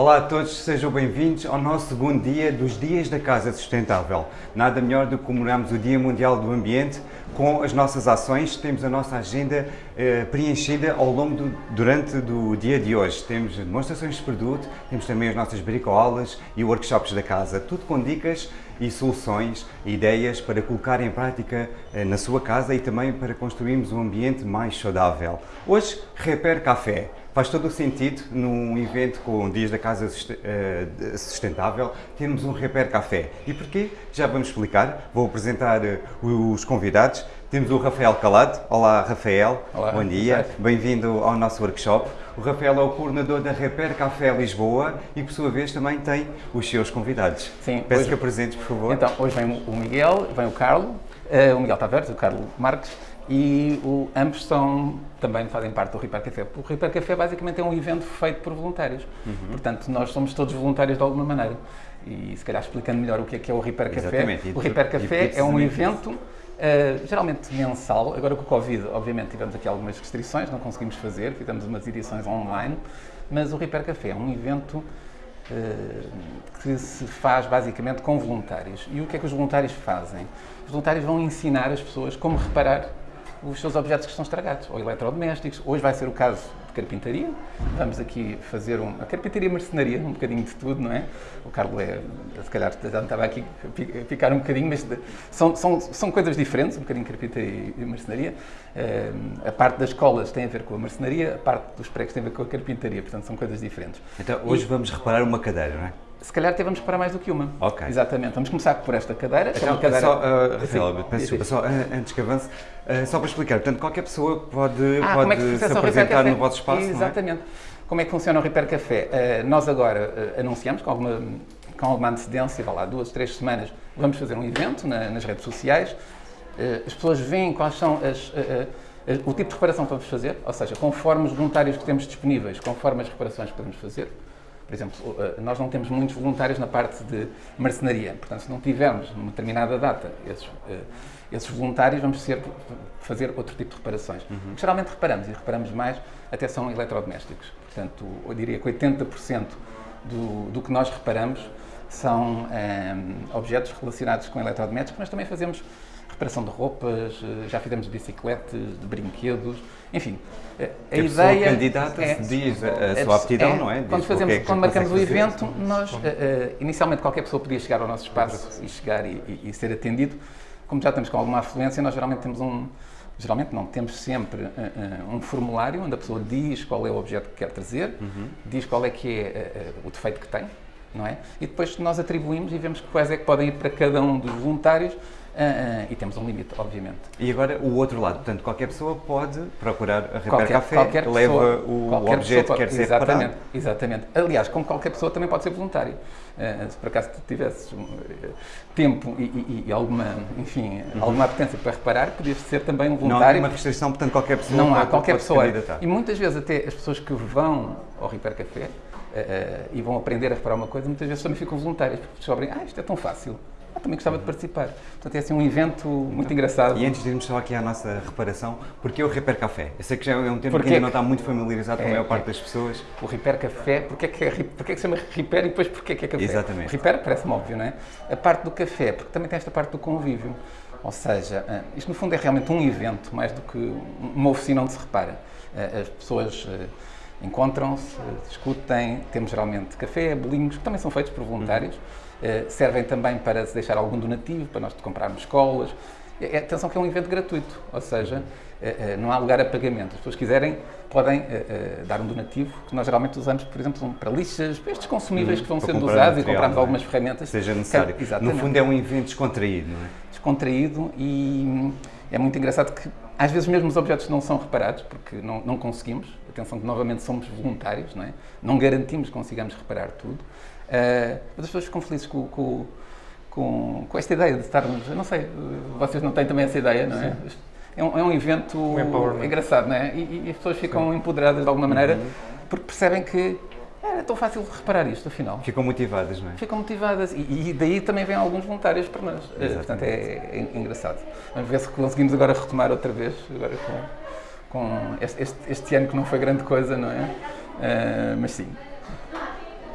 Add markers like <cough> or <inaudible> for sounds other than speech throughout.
Olá a todos, sejam bem-vindos ao nosso segundo dia dos Dias da Casa Sustentável. Nada melhor do que comemorarmos o Dia Mundial do Ambiente com as nossas ações. Temos a nossa agenda eh, preenchida ao longo do, durante do dia de hoje. Temos demonstrações de produto, temos também as nossas bricolas e workshops da casa, tudo com dicas e soluções, ideias para colocar em prática eh, na sua casa e também para construirmos um ambiente mais saudável. Hoje, Repair Café. Faz todo o sentido num evento com Dias da Casa eh, Sustentável termos um Repair Café. E porquê? Já vamos explicar. Vou apresentar eh, os convidados. Temos o Rafael Calado. Olá, Rafael. Olá. Bom dia. Bem-vindo ao nosso workshop. O Rafael é o coordenador da Repair Café Lisboa e, por sua vez, também tem os seus convidados. Sim. Peço hoje... que apresentes, por favor. Então, hoje vem o Miguel, vem o Carlos, uh, o Miguel Tavares, o Carlos Marques, e o, ambos são, também fazem parte do Repair Café. O Repair Café basicamente é um evento feito por voluntários. Uhum. Portanto, nós somos todos voluntários de alguma maneira. E se calhar explicando melhor o que é que é o Repair Café. Exatamente. O Repair Café é um evento uh, geralmente mensal. Agora com o Covid, obviamente, tivemos aqui algumas restrições, não conseguimos fazer, fizemos umas edições online. Mas o Repair Café é um evento uh, que se faz basicamente com voluntários. E o que é que os voluntários fazem? Os voluntários vão ensinar as pessoas como reparar os seus objetos que estão estragados, ou eletrodomésticos. Hoje vai ser o caso de carpintaria. Vamos aqui fazer um, a carpintaria mercenaria, um bocadinho de tudo, não é? O Carlos é, se calhar já estava aqui a ficar um bocadinho, mas de, são, são, são coisas diferentes, um bocadinho carpintaria e mercenaria. Uh, a parte das escolas tem a ver com a mercenaria, a parte dos pregos tem a ver com a carpintaria, portanto são coisas diferentes. Então hoje e, vamos reparar uma cadeira, não é? Se calhar até vamos reparar mais do que uma. Ok. Exatamente. Vamos começar por esta cadeira. Então, uma cadeira... Só, uh, Rafael, peço desculpa, só, uh, antes que avance, uh, só para explicar, portanto, qualquer pessoa pode, ah, pode é se apresentar no vosso espaço, Exatamente. Como é que funciona o Repair Café? nós agora anunciamos com alguma, com alguma antecedência, vá lá, duas, três semanas, vamos fazer um evento na, nas redes sociais. as pessoas veem quais são as, o tipo de reparação que vamos fazer, ou seja, conforme os voluntários que temos disponíveis, conforme as reparações que podemos fazer. Por exemplo, eh, nós não temos muitos voluntários na parte de marcenaria, portanto, se não tivermos numa determinada data esses, eh, esses voluntários, vamos ser, fazer outro tipo de reparações. Uhum. Geralmente reparamos, e reparamos mais, até são eletrodomésticos. Portanto, eu diria que 80% do, do que nós reparamos são eh, objetos relacionados com eletrodomésticos, mas também fazemos reparação de roupas, eh, já fizemos bicicletas, de brinquedos, enfim. Eh, a, a ideia. candidata é, diz a, a é, sua aptidão, é, não é? Quando, fazemos, é quando marcamos o evento, nós, uh, inicialmente qualquer pessoa podia chegar ao nosso espaço e chegar e, e, e, ser atendido. Como já estamos com alguma afluência, nós geralmente temos um. Geralmente não, temos sempre uh, um formulário onde a pessoa diz qual é o objeto que quer trazer, uhum. diz qual é que é o defeito que tem, não é? E depois nós atribuímos e vemos quais é que podem ir para cada um dos voluntários Uh, uh, e temos um limite, obviamente. E agora o outro lado, portanto, qualquer pessoa pode procurar a Repair Café, qualquer pessoa, leva o objeto que quer ser exatamente, reparado. Exatamente. Aliás, como qualquer pessoa também pode ser voluntário. Uh, se por acaso tu tivesses tempo e, e, e, alguma, enfim, uhum. alguma apetência para reparar, podias ser também um voluntário. Não há uma restrição, portanto, qualquer pessoa Não pode, há, qualquer pessoa. E muitas vezes até as pessoas que vão ao Repair Café e vão aprender a reparar uma coisa, muitas vezes também ficam voluntárias, porque descobrem, ah, isto é tão fácil ah, também gostava de participar. Portanto, é assim um evento muito então, engraçado. E antes de irmos só aqui à nossa reparação, porquê o Repair Café? Eu sei que já é um termo porque que ainda não está muito familiarizado é, com a maior parte das pessoas. O Repair Café, porque é que, é, porque é que se chama Repair e depois porque é que é café? Exatamente. O Repair parece-me óbvio, não é? A parte do café, porque também tem esta parte do convívio. Ou seja, ah, isto no fundo é realmente um evento, mais do que uma oficina onde se repara. Ah, as pessoas ah, encontram-se, discutem, temos geralmente café, bolinhos, que também são feitos por voluntários. Uhum eh, servem também para se deixar algum donativo, para nós comprarmos escolas. É, atenção que é um evento gratuito, ou seja, eh, eh, não há lugar a pagamento. As pessoas quiserem podem dar um donativo, que nós geralmente usamos, por exemplo, para lixas, para estes consumíveis hum, que vão sendo usados material, e compramos é? algumas ferramentas. Seja necessário. Que, no fundo é um evento descontraído, não é? Descontraído e hum, é muito engraçado que às vezes mesmo os objetos não são reparados, porque não, não conseguimos. Atenção que novamente somos voluntários, não é? Não garantimos que consigamos reparar tudo. Uh, mas as pessoas ficam felizes com, com, com, com, esta ideia de estarmos. Eu não sei, vocês não têm também essa ideia, não é? É um, é um, evento um engraçado, não é? E, e, as pessoas ficam Sim. empoderadas de alguma maneira uhum. porque percebem que é tão fácil reparar isto, afinal. Ficam motivadas, não é? Ficam motivadas. E, e daí também vêm alguns voluntários para nós. Exatamente. Portanto, é, é, engraçado. Vamos ver se conseguimos agora retomar outra vez, agora com, com este, este, este ano que não foi grande coisa, não é? Uh, mas sim,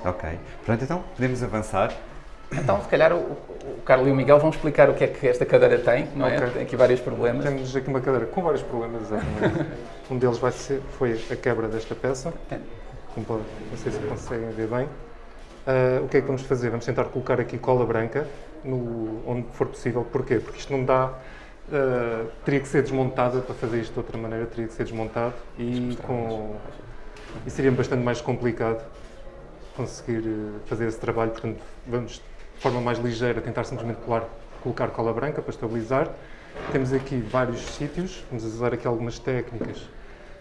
Ok. Pronto, então podemos avançar. Então, se calhar, o, o Carlos e o Miguel vão explicar o que é que esta cadeira tem, não é? Ok. Tem aqui vários problemas. Temos aqui uma cadeira com vários problemas. exatamente. <laughs> um deles vai ser, foi a quebra desta peça. É. Como pode, não sei se conseguem ver bem. Ah, o que é que vamos fazer? Vamos tentar colocar aqui cola branca no, onde for possível. Porquê? Porque isto não dá. ah, teria que ser desmontada para fazer isto de outra maneira, teria que ser desmontado e, com, e seria bastante mais complicado conseguir eh, fazer esse trabalho. Portanto, vamos de forma mais ligeira tentar simplesmente colar, colocar cola branca para estabilizar. Temos aqui vários sítios, vamos usar aqui algumas técnicas.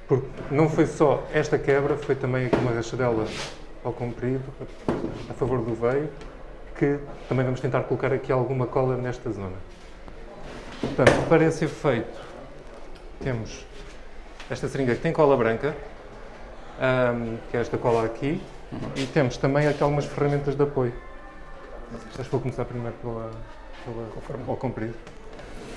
Porque não foi só esta quebra, foi também aqui uma rachadela ao comprido, a, favor do veio, que também vamos tentar colocar aqui alguma cola nesta zona. Portanto, para esse efeito, temos esta seringa que tem cola branca, ahm, que é esta cola aqui, e temos também aqui algumas ferramentas de apoio. Acho que vou começar primeiro pela, pela, ao comprido.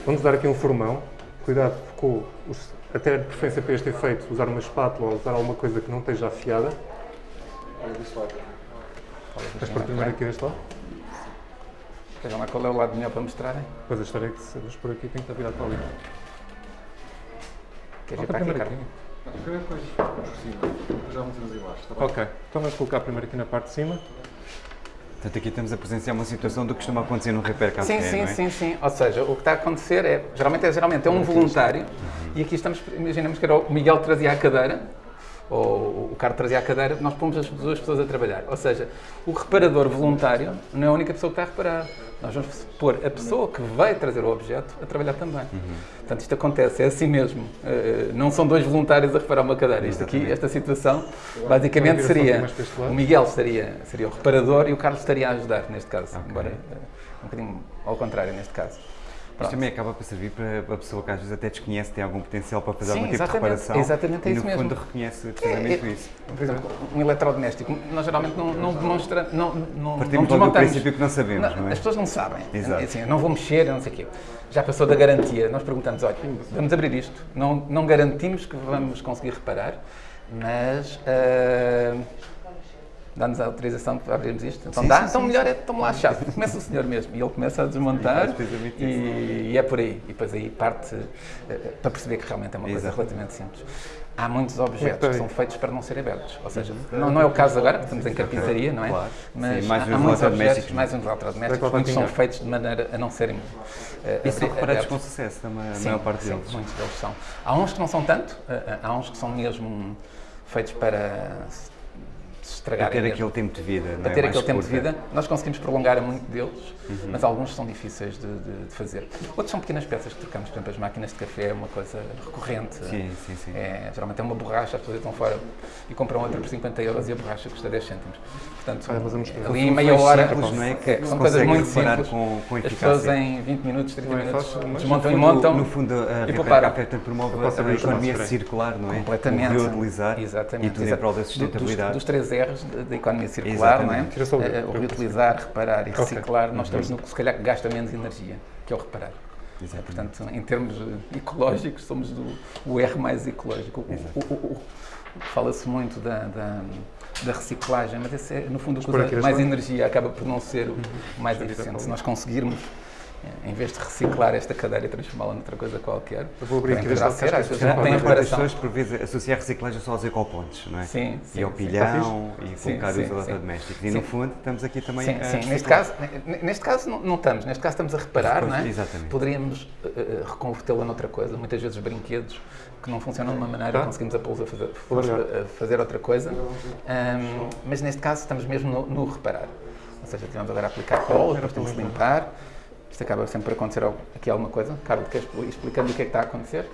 Vamos dar aqui um formão. Cuidado com, os, até de preferência para este efeito, usar uma espátula ou usar alguma coisa que não esteja afiada. Mas por primeiro aqui deste lado. Vejam lá qual é o lado melhor para mostrarem. Depois a história é que se por aqui tem que estar virado para ali. Queres ir para aqui, primeiro Depois por cima, depois já metemos em baixo, está bem? Ok, então vamos colocar primeiro aqui na parte de cima. Portanto, aqui estamos a presenciar uma situação do que costuma acontecer no Repair Café, Sim, sim, não é? sim, sim. Ou seja, o que está a acontecer é, geralmente é, geralmente é um voluntário e aqui estamos, imaginemos que era o Miguel que trazia a cadeira, ou o Carlos trazia a cadeira, nós pomos as duas pessoas a trabalhar. Ou seja, o reparador voluntário não é a única pessoa que está a reparar. Nós vamos pôr a pessoa que vai trazer o objeto a trabalhar também. Portanto, isto acontece, é assim mesmo. Eh, não são dois voluntários a reparar uma cadeira. Isto aqui, esta situação, basicamente seria o Miguel seria, seria o reparador e o Carlos estaria a ajudar neste caso. Ok. Embora, eh, um bocadinho ao contrário neste caso. Isto também acaba por servir para a pessoa que às vezes até desconhece, tem algum potencial para fazer Sim, algum tipo de reparação. exatamente, é e isso no mesmo. fundo reconhece precisamente É, é- isso. Por exemplo, um eletrodoméstico, nós geralmente não, não demonstramos, não, não, não Partimos logo do princípio que não sabemos, não é? As pessoas não sabem. Exato. É Assim, não vou mexer, não sei o quê. Já passou da garantia. Nós perguntamos, olha, vamos abrir isto. Não, não garantimos que vamos conseguir reparar, mas ah, dá-nos a autorização para abrirmos isto. Então Sim, dá, sim, então sim, melhor é toma lá a chave. Começa o senhor mesmo. E ele começa a desmontar E e, e é por aí. E depois aí parte eh, para perceber que realmente é uma coisa Exatamente. relativamente simples. Há muitos objetos que são feitos para não serem abertos. Ou seja, não, não é o caso agora, porque estamos em carpintaria, não é? Claro. Mas Sim, há, há muitos objetos, mais uns eletrodomésticos, muitos são feitos de maneira a não serem eh, E são reparados com sucesso, também, a Sim, maior parte sim, deles. muitos deles são. Há uns que não são tanto, eh, há uns que são mesmo feitos para se se Para estragarem. ter aquele tempo de vida, não Para é? ter aquele tempo de vida, nós conseguimos prolongar a muito deles, Uhum. mas alguns são difíceis de, de- de fazer. Outros são pequenas peças que trocamos, por exemplo, as máquinas de café é uma coisa recorrente. Sim, sim, sim. É, geralmente é uma borracha, as pessoas estão fora e compram outra por 50 euros e a borracha custa 10 cêntimos. Portanto, ali em meia hora, simples, não é? Que são coisas muito simples. com- com as pessoas em 20 minutos, 30 Não é minutos, fácil, desmontam e montam. No fundo, a Repair tanto promove a isto economia circular, não é? Completamente. O reutilizar Exatamente. e tudo em prol da sustentabilidade. Dos, dos três R's da- economia circular, Exatamente. não é? O. Eh, o reutilizar, reparar e reciclar, nós estamos no que se calhar gasta menos energia, que é o reparar. Exatamente. Portanto, em termos ecológicos, somos do, o R mais ecológico. Fala-se muito da, da, da reciclagem, mas esse é, no fundo, aqui usa deste mais energia acaba por não ser o mais Deixa eu virar eficiente. Se nós conseguirmos, em vez de reciclar esta cadeira e transformá-la noutra coisa qualquer, Eu vou abrir aqui ser, que acho é não tem As reparação. pessoas, por vezes, associam a reciclagem só aos ecopontos, não é? Sim, sim, e ao sim. pilhão e Sim, colocar sim, os eletrodomésticos. E, no fundo, estamos aqui também Sim, a sim. Neste caso, neste caso não, não estamos. Neste caso estamos a reparar, Pois, não é? exatamente. Poderíamos eh, reconvertê-la noutra coisa. Muitas vezes brinquedos que não funcionam de uma maneira, Tá. conseguimos a pô-los a fazer, a fazer outra coisa. Ahm, mas neste caso estamos mesmo no, no reparar. Ou seja, tivemos agora a aplicar cola, depois tem que se limpar. Isto acaba sempre por acontecer aqui alguma coisa. Carlos, queres expli- explicando o que é que está a acontecer?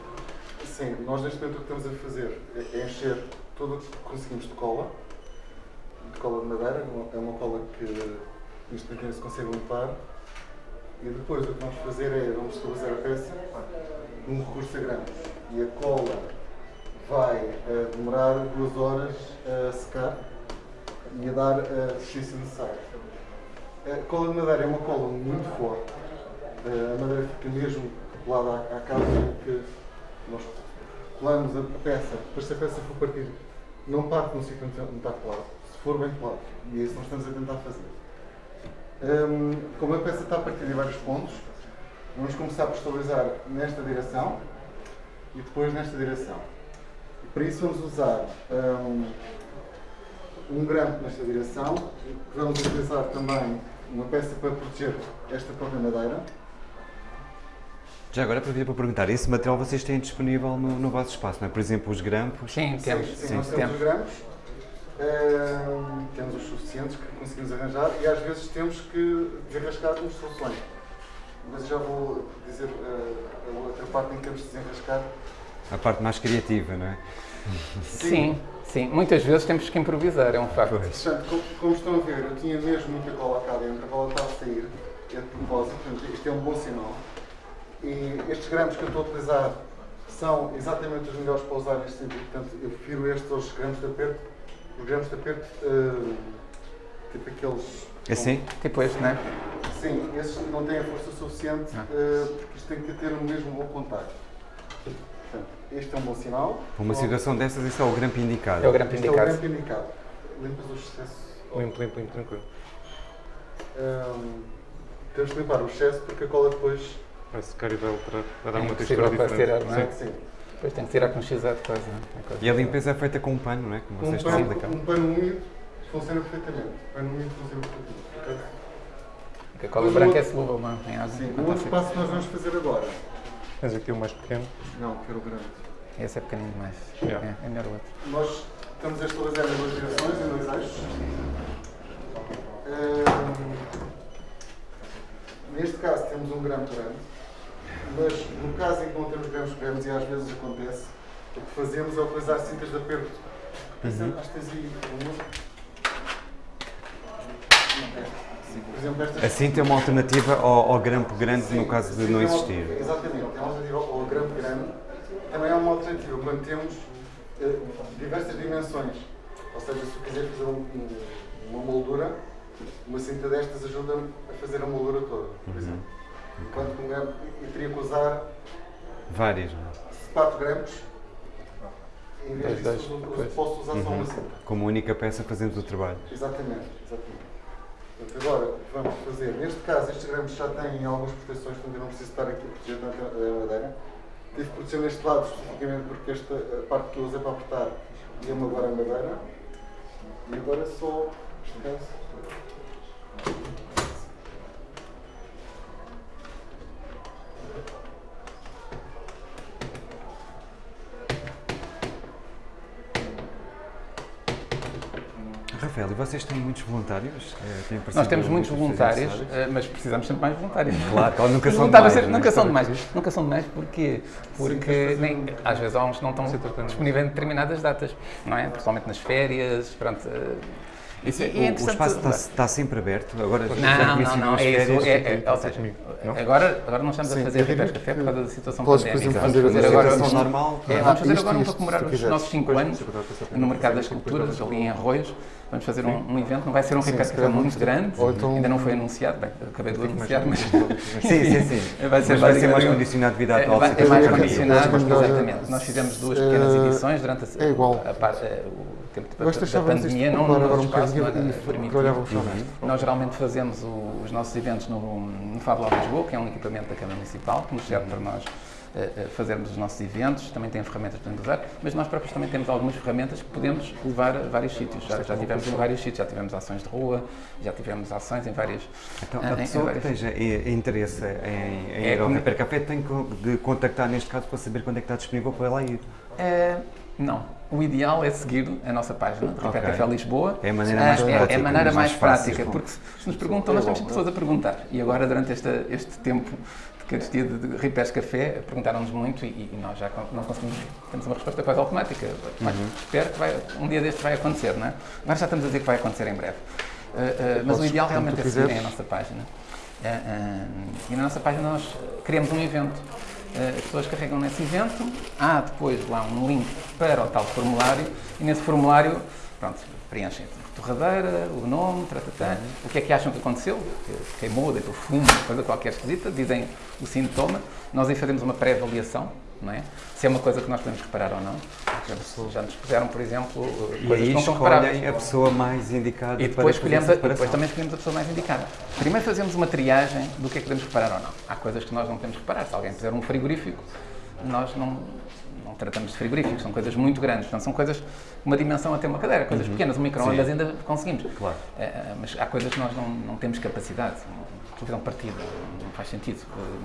Sim, nós neste momento o que estamos a fazer é é encher tudo o que conseguimos de cola, de cola de madeira, é uma- é cola que isto aqui não se consegue limpar. E depois o que vamos fazer é, vamos estabilizar a peça num recurso a. E a cola vai eh, demorar duas horas a secar e a dar a resistência necessária. A cola de madeira é uma cola muito forte. Eh, a madeira fica mesmo colada à, à causa que nós colamos a peça, depois se a peça for partir não parte no sítio onde está colado, se for bem colado. E é isso que nós estamos a tentar fazer. Hum, como a peça está a partir de vários pontos, vamos começar por estabilizar nesta direção e depois nesta direção. E para isso vamos usar hum, um grampo nesta direção, vamos utilizar também uma peça para proteger esta própria madeira. Já agora aproveito para perguntar, esse material vocês têm disponível no, no vosso espaço, não é? Por exemplo, os grampos. Sim, temos. Sim, Sim, nós temos temos. os grampos, temos os suficientes que conseguimos arranjar e às vezes temos que desenrascar com soluções. Mas já vou dizer uh, a outra parte em que temos de desenrascar. A parte mais criativa, não é? <laughs> Sim, sim. Muitas vezes temos que improvisar, é um facto. Portanto, como, como estão a ver, eu tinha mesmo muita cola cá dentro, a cola estava a sair, é de propósito, portanto, isto é um bom sinal. E estes grampos que eu estou a utilizar são exatamente os melhores para usar neste sentido, portanto, eu prefiro estes aos grampos de aperto. Os grampos de aperto, eh, tipo aqueles. Assim? Tipo este, não é? Sim, esses não têm a força suficiente, eh, porque isto tem que ter o mesmo bom contacto. Portanto, este é um bom sinal. Para uma situação dessas, esse é o grampo indicado. É o grampo Este é o indicado. grampo indicado. Limpas o excesso. Limpo, limpo, limpo, tranquilo. Hum, temos que limpar o excesso porque a cola depois. Vai secar e vai alterar, vai dar É uma textura para diferente. tirar, não é? Sim. Sim. Depois tem que tirar com x de quase. não é? É quase- E a limpeza é feita com um pano, não é? Como Um vocês estão a pano, explicar. um pano úmido funciona perfeitamente. Um pano úmido funciona perfeitamente. ok? Porque a cola branca é solúvel, não é? Em água. Sim, o outro passo que nós vamos fazer agora. Tens aqui o mais pequeno. Não, quero o grande. Esse é pequenino demais. Yeah. É, é melhor o outro. Nós estamos a estabilizar em duas direções, em dois eixos. Hum, neste caso temos um gramo grande, mas no caso em que não temos grandes, e às vezes acontece, o que fazemos é utilizar cintas de aperto. Pensa, Acho que tens aí uma. Sim, Por exemplo, estas Assim tem uma alternativa ao, ao grampo grande no caso de sim, não é uma- existir. Exatamente, é uma alternativa ao ao grampo grande. Também é uma alternativa quando temos eh, diversas dimensões. Ou seja, se eu quiser fazer um- um- uma moldura, uma cinta destas ajuda-me a fazer a moldura toda, por exemplo. Enquanto que um grampo, eu teria que usar Várias, não é? 4 grampos, em Dois, vez dois, disso, pois. posso usar só uma cinta. Como única peça fazemos o trabalho. Exatamente, exatamente. Portanto, agora vamos fazer, neste caso, estes grampos já têm algumas proteções, portanto eu não preciso estar aqui a proteger tanto a madeira. Tive que proteger neste lado, especificamente porque esta parte que eu usei para apertar ia-me agora a madeira. E agora só, neste caso, Rafael, e vocês têm muitos voluntários? Eh, têm Nós temos muitos voluntários, eh, mas precisamos sempre mais voluntários. Claro, claro, nunca Os são demais, é? Nunca são demais. Nunca são demais porquê? Porque nem, às vezes há uns que não estão disponíveis em determinadas datas, não é? Principalmente nas férias, pronto. Eh, Isso é- e o- o, espaço está, está sempre aberto? Agora Não, não, não, as é isso. É, é, fica- ou seja, não? agora, agora não estamos a Sim, fazer eu diria ripés café por causa da situação Podes, por pandémica. exemplo, Vamos fazer fazer agora um- normal. É, vamos fazer isto, agora um para comemorar os nossos 5 anos no Mercado das Culturas, ali em Arroios. Vamos fazer um, um evento, não vai ser um café calhar muito grande, então- ainda não foi anunciado, bem, acabei de o anunciar, mas <laughs> Sim, sim, sim. vai ser Mas vai ser mais condicionado devido à é, atual é mais condicionado, exatamente. Nós fizemos duas pequenas eh, edições durante a, é igual. Eh, tempo de, da pandemia, não popular no agora um bocadinho e nisto. Nós geralmente fazemos o- os nossos eventos no, no Fab Lab Lisboa, que é um equipamento da Câmara Municipal, que nos serve para nós eh, eh, fazermos os nossos eventos, também tem ferramentas para podemos usar, mas nós próprios também temos algumas ferramentas que podemos levar a vários sítios. Já, já tivemos em vários sítios, já tivemos ações de rua, já tivemos ações em vários. Então, em- a em pessoa que vários- esteja eh, interesse em, em É ir ao como- Hyper Café tem que de contactar, neste caso, para saber quando é que está disponível para lá ir. Não. O ideal é seguir a nossa página, de Ok. Café Lisboa. É a maneira mais é- prática, É, a maneira mais mais, fácil. prática, porque se nos perguntam, nós temos pessoas a perguntar. E agora, durante esta, este tempo de carestia de, Ripés Café, perguntaram-nos muito e, e nós já não conseguimos, temos uma resposta quase automática. Mas Uhum. espero que vai, um dia deste vai acontecer, não é? Agora já estamos a dizer que vai acontecer em breve. Ah, ah, mas o ideal quando realmente é quiseres. a nossa página. Ah, e na nossa página nós criamos um evento. Ah, As pessoas carregam nesse evento, há depois lá um link para o tal formulário e nesse formulário, pronto, preenchem a torradeira, o nome, tratatá, o que é que acham que aconteceu, que queimou, deitou fumo, coisa qualquer esquisita, dizem o sintoma, nós aí fazemos uma pré-avaliação não é? Se é uma coisa que nós podemos reparar ou não. Já, nos puseram, por exemplo, eh, E coisas aí que não são reparáveis. a pessoa mais indicada E para depois, fazer escolhemos a, e depois também escolhemos a pessoa mais indicada. Primeiro fazemos uma triagem do que é que podemos reparar ou não. Há coisas que nós não podemos reparar. Se alguém puser um frigorífico, nós não, não tratamos de frigoríficos, são coisas muito grandes. Portanto, são coisas, uma dimensão até uma cadeira, coisas pequenas. Um micro-ondas ainda conseguimos. Claro. Eh, eh, mas há coisas que nós não, não temos capacidade. Televisão partida, não faz sentido.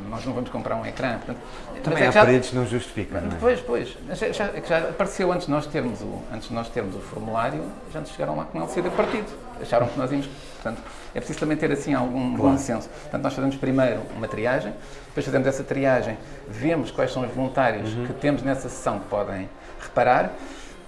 Nós não vamos comprar um ecrã. Portanto, Também é há que já- paredes não justificam, não é? Pois, pois. Mas já, já- é já apareceu antes de nós termos o, antes nós termos o formulário, já nos chegaram lá com o LCD partido. Acharam que nós íamos. Portanto, é preciso também ter assim algum bom senso. Portanto, nós fazemos primeiro uma triagem, depois fazemos essa triagem, vemos quais são os voluntários Uhum. que temos nessa sessão que podem reparar.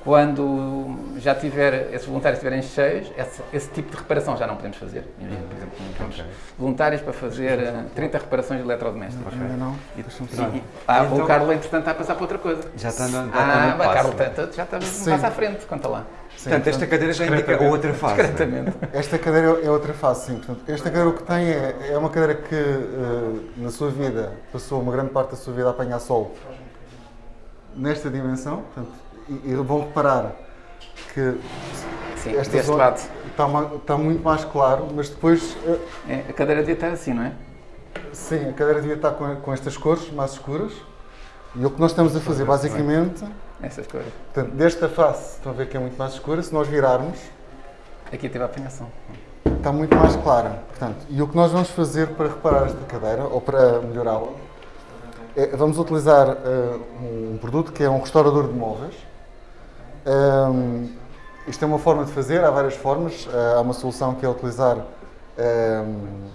Quando já tiver, esses voluntários estiverem cheios, esse, esse tipo de reparação já não podemos fazer. Imagina, por exemplo, não temos voluntários para fazer eh, 30 reparações de eletrodomésticos. Ainda não? E- e- e- ah, Então- o Carlos, entretanto, está a passar para outra coisa. Já está no, já está Ah, no mas passo, Carlos, já um Sim. passo à frente, conta lá. Portanto, esta cadeira já indica outra fase. não é? Discretamente. <laughs> Esta cadeira é outra face, sim. Portanto, esta cadeira o que tem é, é uma cadeira que eh, na sua vida passou uma grande parte da sua vida a apanhar sol nesta dimensão. Portanto, e, e vão reparar que Sim, esta deste zona lado. está, está muito mais claro, mas depois, eh, É, a cadeira devia estar assim, não é? sim, a cadeira devia estar com, com estas cores mais escuras. E o que nós estamos a fazer, basicamente, Essas coisas. portanto, desta face, estão a ver que é muito mais escura, se nós virarmos, Aqui teve a apanhação. está muito mais clara. Portanto, e o que nós vamos fazer para reparar esta cadeira, ou para melhorá-la, é, vamos utilizar eh, um produto que é um restaurador de móveis. Ahm, isto é uma forma de fazer, há várias formas. Eh, há uma solução que é utilizar ahm,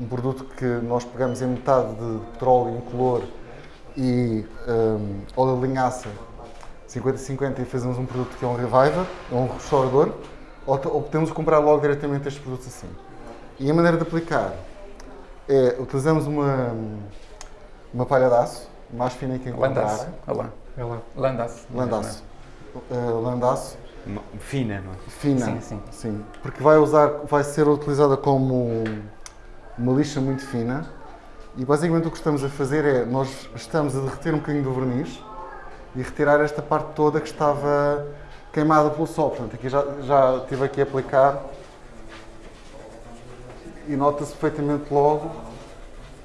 um produto que nós pegamos em metade de petróleo incolor e ahm, óleo de linhaça 50-50 e fazemos um produto que é um reviver, é um restaurador, ou, ou podemos comprar logo diretamente estes produtos assim. E a maneira de aplicar é, utilizamos uma, uma palha de aço, mais fina que Landaço. encontrarem, Olha lá. É lá. Landaço. landaço, Uh, landaço, Fina, não é? fina, Sim, sim. porque vai, usar, vai ser utilizada como uma lixa muito fina e basicamente o que estamos a fazer é, nós estamos a derreter um bocadinho do verniz e retirar esta parte toda que estava queimada pelo sol. Portanto, aqui já, já estive aqui a aplicar e nota-se perfeitamente logo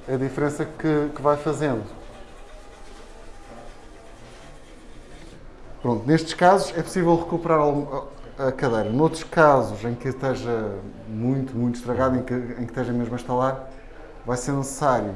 a diferença que, que vai fazendo. Pronto, nestes casos é possível recuperar a cadeira. Noutros casos em que esteja muito, muito estragado, em que, em que esteja mesmo a instalar, vai ser necessário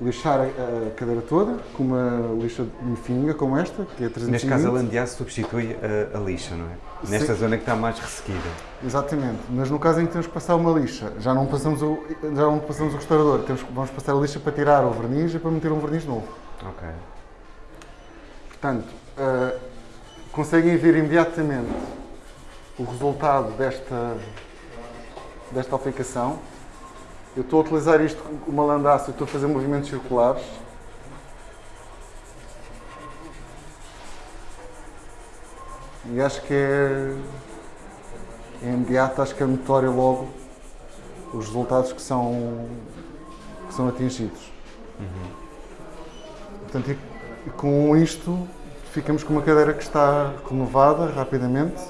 lixar a, cadeira toda com uma lixa fininha como esta, que é 320. Neste caso, a landeaço substitui a, a lixa, não é? Nesta Sim. zona que está mais ressequida. Exatamente, mas no caso em que temos que passar uma lixa, já não passamos o, já não passamos o restaurador, temos, vamos passar a lixa para tirar o verniz e para meter um verniz novo. Ok. Portanto, eh, conseguem ver imediatamente o resultado desta, desta aplicação. Eu estou a utilizar isto com uma landaça, estou a fazer movimentos circulares. E acho que é, é imediato, acho que é notório logo os resultados que são, que são atingidos. Portanto, e- e com isto ficamos com uma cadeira que está renovada rapidamente.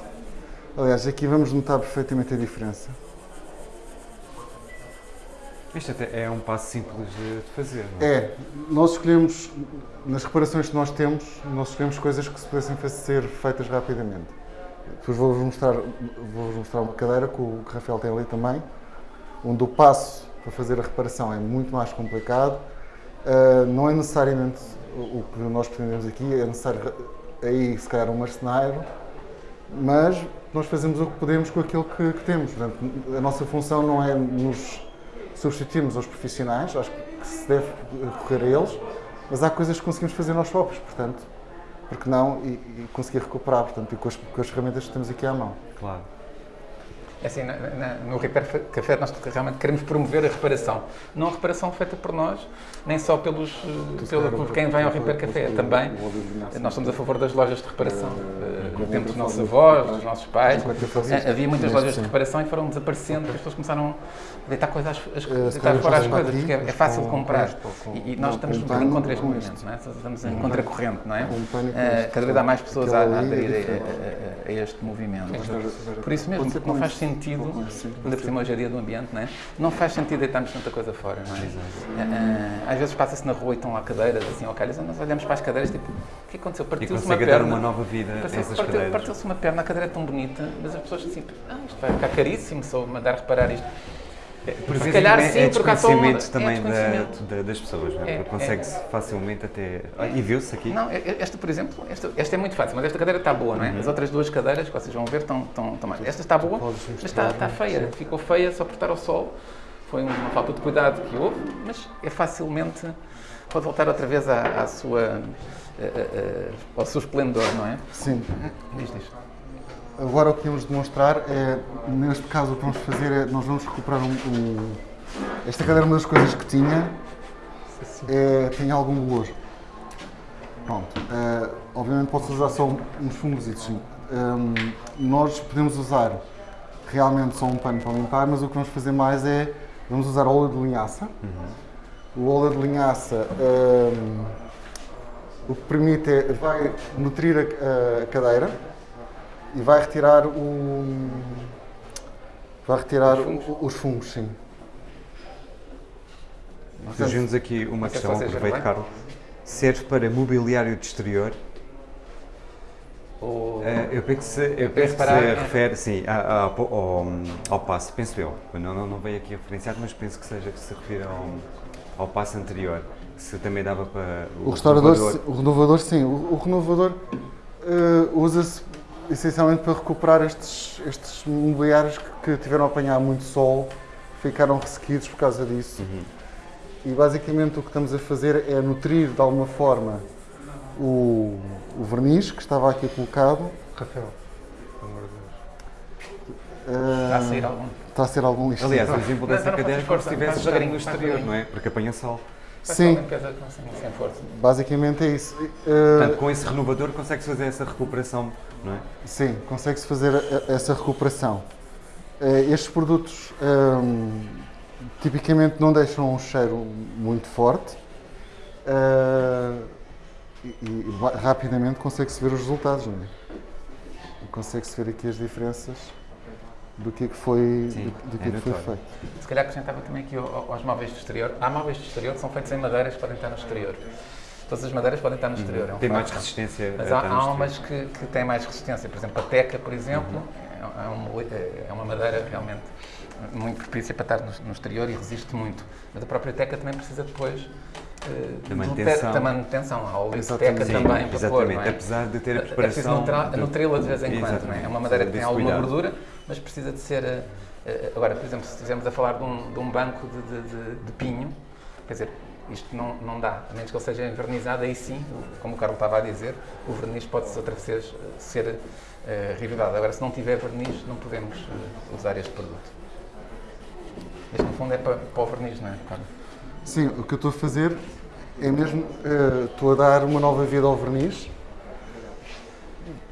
Aliás, aqui vamos notar perfeitamente a diferença. Isto até é um passo simples de fazer, não é? É, nós escolhemos, nas reparações que nós temos, nós escolhemos coisas que se pudessem ser feitas rapidamente. Depois vou-vos mostrar, vou mostrar uma cadeira que o que o Rafael tem ali também, onde o passo para fazer a reparação é muito mais complicado. Ah, não é necessariamente o que nós pretendemos aqui, é necessário aí se calhar um marceneiro, mas nós fazemos o que podemos com aquilo que, que temos. Portanto, a nossa função não é nos substituirmos aos profissionais, acho que se deve recorrer a eles, mas há coisas que conseguimos fazer nós próprios, portanto, porque não, e, e conseguir recuperar, portanto, e com as, com as ferramentas que temos aqui à mão. Claro. É Assim, na- na- no Repair Café nós realmente queremos promover a reparação. Não a reparação feita por nós, nem só pelos, eh, pelo, por quem vem ao Repair Café, também. Nós estamos a favor das lojas de reparação. Eh, no tempo dos nossos avós, dos nossos pais. Eh, Havia muitas lojas de reparação e foram desaparecendo, porque as pessoas começaram a deitar, coisas, deitar fora as coisas, porque é, é fácil de com- comprar. E, nós estamos um bocadinho contra este movimento, não é? Estamos em contracorrente, não é? Eh, cada vez há mais pessoas a, é aderir a, este movimento. Por isso mesmo, não faz sentido, ainda por cima hoje é dia do ambiente, não é? Não faz sentido deitarmos tanta coisa fora, não é? Eh, Às vezes passa-se na rua e estão lá cadeiras assim ao calho, e nós olhamos para as cadeiras tipo, que aconteceu? Partiu-se uma perna. uma nova vida a Partiu- partiu-. Partiu-se uma perna, a cadeira é tão bonita, mas as pessoas assim, ah, isto vai ficar caríssimo se eu mandar reparar isto. Por Se calhar é, sim, é porque há só uma- é também da- desconhecimento. da- das pessoas, não é? É, Porque consegue-se facilmente até. Ah, E viu-se aqui? Não, esta, por exemplo, esta, esta é muito fácil, mas esta cadeira está boa, não é? As outras duas cadeiras, que vocês vão ver, estão, estão, estão mais. Esta está boa, mas está, está feia. Ficou feia só por estar ao sol. Foi uma falta de cuidado que houve, mas é facilmente. Pode voltar outra vez à, à sua, eh, ao seu esplendor, não é? Sim. Diz, diz. Agora o que vamos demonstrar é, neste caso o que vamos fazer é, nós vamos recuperar um, um- esta cadeira é uma das coisas que tinha, é, tinha algum bolor. Pronto, eh, obviamente pode-se usar só uns fungos sim. Hum, nós podemos usar realmente só um pano para limpar, mas o que vamos fazer mais é, vamos usar óleo de linhaça. O óleo de linhaça hum, o que permite é, vai nutrir a, a cadeira e vai retirar o. Vai retirar o- os fungos, sim. Surgiu-nos aqui uma sei se questão, aproveito. Carlos. Serve para mobiliário de exterior? O- Eh, eu penso que se, eu penso que se é- refere, sim, a- a- ao, ao passo, penso eu. Não, não, não veio aqui referenciado, mas penso que seja que se refira ao, ao passo anterior. Que Se também dava para O restaurador, renovador. sim, o renovador, sim. O, o renovador eh, usa-se essencialmente para recuperar estes, estes mobiliários que, que tiveram a apanhar muito sol, ficaram ressequidos por causa disso. E basicamente o que estamos a fazer é nutrir de alguma forma o, o verniz que estava aqui colocado. Rafael, pelo amor de Deus. Eh, Está a sair algum. está a ser algum lixo. Aliás, o exemplo dessa Não, não, cadeira é como se estivesse no exterior, não é? Porque apanha sol. Sim. sem, força. Basicamente é isso. Eh, Portanto, com esse renovador consegue-se fazer essa recuperação, não é? Sim, consegue-se fazer a- essa recuperação. Eh, Estes produtos hum, tipicamente não deixam um cheiro muito forte eh, e, e rapidamente consegue-se ver os resultados, não é? E Consegue-se ver aqui as diferenças do que é que foi, Sim, do, do que é é que foi feito. Se calhar acrescentava também aqui ao- aos móveis de exterior. Há móveis de exterior que são feitos em madeiras que podem estar no exterior. Todas as madeiras podem estar no exterior. é um Tem mais facto. resistência Mas a há, há umas que, que têm mais resistência. Por exemplo, a teca, por exemplo, é, é um- é uma madeira realmente muito propícia para estar no, no exterior e resiste muito. Mas a própria teca também precisa depois eh, Da manutenção. Da manutenção. Há óleo de Exatamente. teca Sim, também para pôr, é? Apesar de ter a É preciso preparação. nutra- do- nutri-la de vez em quando, não é? É uma madeira que tem alguma cuidado. gordura, mas precisa de ser. eh, eh, Agora, por exemplo, se estivermos a falar de um, de um banco de, de- de- pinho, quer dizer, isto não, não dá, a menos que ele seja envernizado, aí sim, como o Carlos estava a dizer, o verniz pode outra vez eh, ser eh, reavivado. Agora, se não tiver verniz, não podemos eh, usar este produto. Este, no fundo, é para, para o verniz, não é, Carlos? Sim, o que eu estou a fazer é mesmo, eh, estou a dar uma nova vida ao verniz,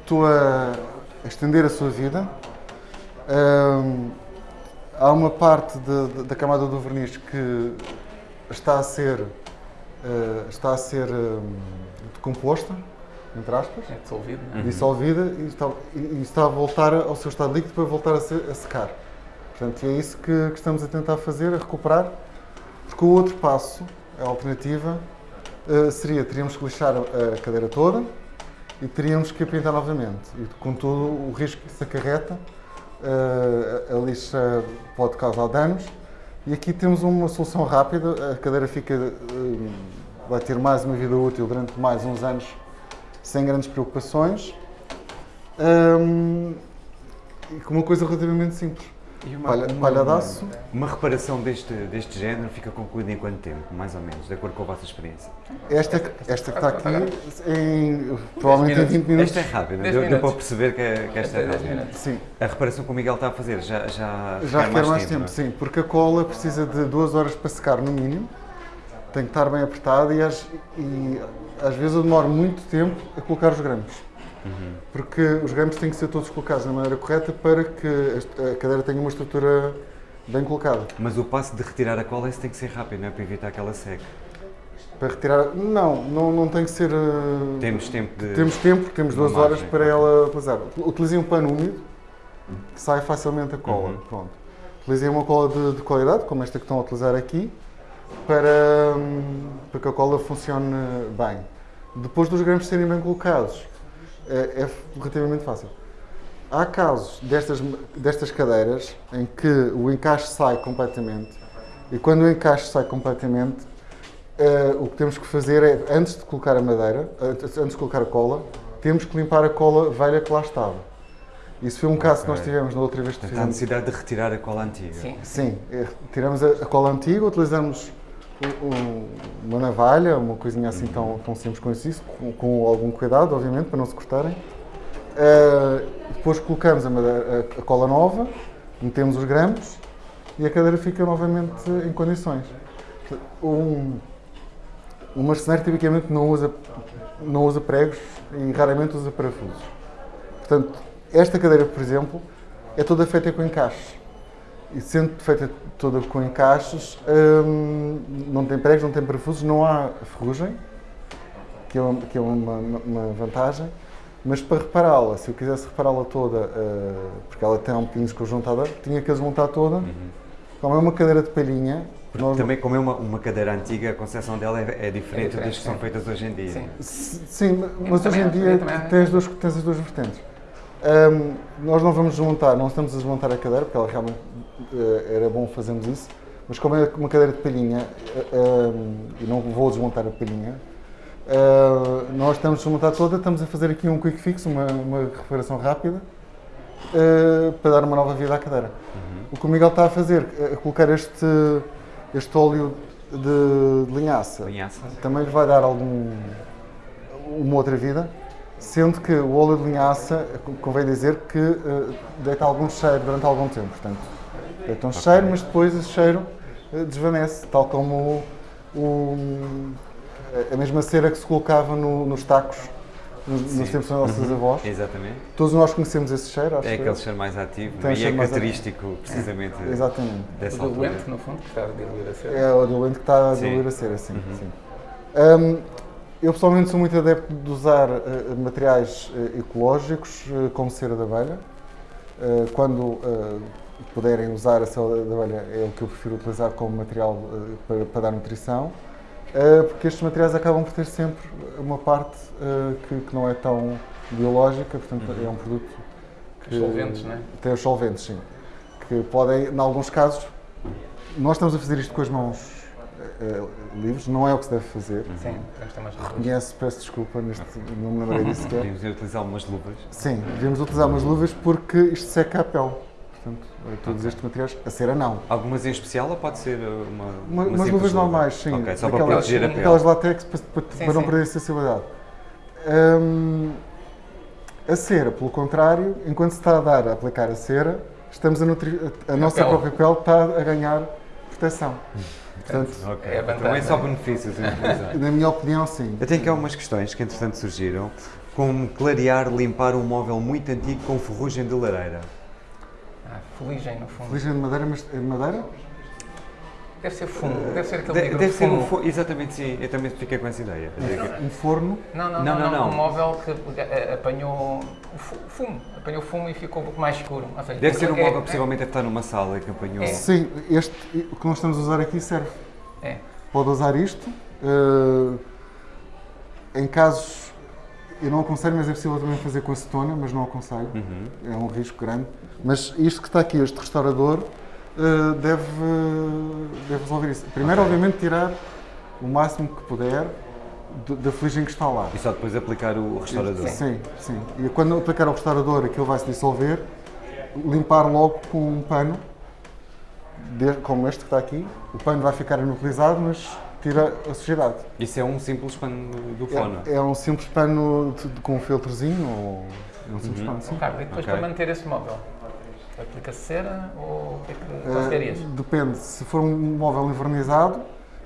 estou a estender a sua vida. Há uma parte de- de- da camada do verniz que está a ser, eh, está a ser ahm, decomposta, entre aspas, É dissolvido, não é? dissolvida e está, e- e está a voltar ao seu estado líquido para voltar a, se- a secar. Portanto, é isso que, que estamos a tentar fazer, a recuperar, porque o outro passo, a alternativa, eh, seria, teríamos que lixar a, cadeira toda e teríamos que a pintar novamente. E com todo o risco que isso acarreta, a a lixa pode causar danos. E aqui temos uma solução rápida, a cadeira fica, eh, vai ter mais uma vida útil durante mais uns anos sem grandes preocupações Hum, e com uma coisa relativamente simples. E uma, Palha, uma- palhadaço, uma reparação deste, deste género fica concluída em quanto tempo, mais ou menos, de acordo com a vossa experiência? esta, esta que está aqui, em, provavelmente em 20 minutos. Esta é rápida, deu, deu para perceber que, que esta é rápida. Sim, A reparação que o Miguel está a fazer já, já, já requer mais tempo, não é? sim, porque a cola precisa de duas horas para secar no mínimo, tem que estar bem apertada e às, e às vezes eu demoro muito tempo a colocar os grampos. Porque os grampos têm que ser todos colocados da maneira correta para que a- cadeira tenha uma estrutura bem colocada. Mas o passo de retirar a cola tem que ser rápido, não é? Para evitar que ela seque. Para retirar. Não, não, não tem que ser. eh, Temos tempo de. Temos tempo, temos duas Uma horas margem, para ela utilizar. Utilizem um pano úmido que sai facilmente a cola. Uhum. Pronto. Utilizem uma cola de, de qualidade, como esta que estão a utilizar aqui, para, hum, para que a cola funcione bem. Depois dos grampos serem bem colocados, é, é relativamente fácil. Há casos destas, destas cadeiras em que o encaixe sai completamente e quando o encaixe sai completamente, eh, o que temos que fazer é, antes de colocar a madeira, antes antes de colocar a cola, temos que limpar a cola velha que lá estava. Isso foi um caso que nós tivemos na outra vez que Portanto, há fizemos. necessidade de retirar a cola antiga. Sim. Sim, eh, tiramos a, a cola antiga, utilizamos uma navalha, uma coisinha assim tão, tão simples com isso, com, com algum cuidado, obviamente, para não se cortarem. Eh, depois colocamos a, madeira- a cola nova, metemos os grampos e a cadeira fica novamente em condições. Um, um marceneiro tipicamente não usa, não usa pregos e raramente usa parafusos. Portanto, esta cadeira, por exemplo, é toda feita com encaixes. E sendo feita toda com encaixes, hum, não tem pregos, não tem parafusos, não há ferrugem, que é uma, que é uma, uma vantagem. Mas para repará-la, se eu quisesse repará-la toda, eh, porque ela tem um bocadinho desconjuntada, tinha que a desmontar toda. Como é uma cadeira de palhinha, nós- Também, como é uma, uma cadeira antiga, a concepção dela é, é diferente diferente, das que são feitas hoje em dia. Sim. Sim, mas hoje em dia tens, duas, tens as duas vertentes. Ahm, nós não vamos desmontar, não estamos a desmontar a cadeira, porque ela realmente era bom fazermos isso, mas como é uma cadeira de palhinha, eh, ahm, e não vou desmontar a palhinha, ah, nós estamos a desmontar toda, estamos a fazer aqui um quick fix, uma, uma reparação rápida, eh, para dar uma nova vida à cadeira. O que o Miguel está a fazer é colocar este, este óleo de, de linhaça Linhaça. também lhe vai dar algum uma outra vida, sendo que o óleo de linhaça, convém dizer que eh, deita algum cheiro durante algum tempo, portanto, deita um cheiro, mas depois esse cheiro eh, desvanece, tal como o, o- a mesma cera que se colocava no- nos tacos nos, nos tempos dos nossos avós. Exatamente. Todos nós conhecemos esse cheiro, acho É eu. aquele cheiro mais ativo Tem e é característico, precisamente, Exatamente. O dessa altura. diluente, no fundo, que está a diluir a cera. É o diluente que está a Sim. diluir a cera, sim. sim. Hum, eu pessoalmente sou muito adepto de usar eh, materiais eh, ecológicos, eh, como cera de abelha. Quando puderem usar a cera de abelha, é o que eu prefiro utilizar como material eh, para, para dar nutrição, eh, porque estes materiais acabam por ter sempre uma parte eh, que, que não é tão biológica, portanto é um produto que Os solventes, não é? tem os solventes, sim. Que podem, em alguns casos, nós estamos a fazer isto com as mãos livres, não é o que se deve fazer. Sim, temos mais. Conhece, peço desculpa, neste, não me lembrei disso sequer. Podemos utilizar umas luvas. Sim, devemos utilizar umas luvas porque isto seca a pele. Todos estes materiais, a cera não. Algumas em especial ou pode ser uma. Uma, uma umas luvas luva? normais, sim. Ok, só para proteger a pele. Aquelas látex para, para, Sim, para não sim. perder a sensibilidade. Hum, a cera, pelo contrário, enquanto se está a dar a aplicar a cera, estamos a nutrir, a, a nossa pele. própria pele está a ganhar proteção. Portanto, <laughs> Ok, É a então é vantagem. só benefícios <laughs> em utilizar. na minha opinião, sim. Eu tenho aqui algumas questões que entretanto surgiram, como clarear, limpar um móvel muito antigo com ferrugem de lareira. Ah, fuligem, no fundo. Fuligem de madeira, mas de madeira? Deve ser fumo, deve ser aquele De- deve ser um fumo. fo- Exatamente, sim. Eu também fiquei com essa ideia. Um forno? Não, não, Não, não, não. Um móvel que eh, apanhou fumo, apanhou fumo e ficou um pouco mais escuro. Seja, Deve ser um é- móvel, é- possivelmente deve estar numa sala que apanhou. É. Sim, este, o que nós estamos a usar aqui serve. É. Pode usar isto. eh, em casos, eu não aconselho, mas é possível também fazer com acetona, mas não aconselho. Uhum. É um risco grande. Mas isto que está aqui, este restaurador, eh, deve, deve resolver isso. Primeiro, obviamente, tirar o máximo que puder da fuligem que está lá. E só depois aplicar o restaurador. Sim, sim. E quando aplicar o restaurador, aquilo vai se dissolver, limpar logo com um pano, de- como este que está aqui. O pano vai ficar inutilizado, mas tira a sujidade. Isso é um simples pano do fono. É, é um simples pano de- de- com um filtrozinho, ou é um simples Uhum. pano, sim. Carlos, e depois Ok. para manter esse móvel? Aplica-se cera ou o que é que aconselharias? depende, se for um móvel envernizado,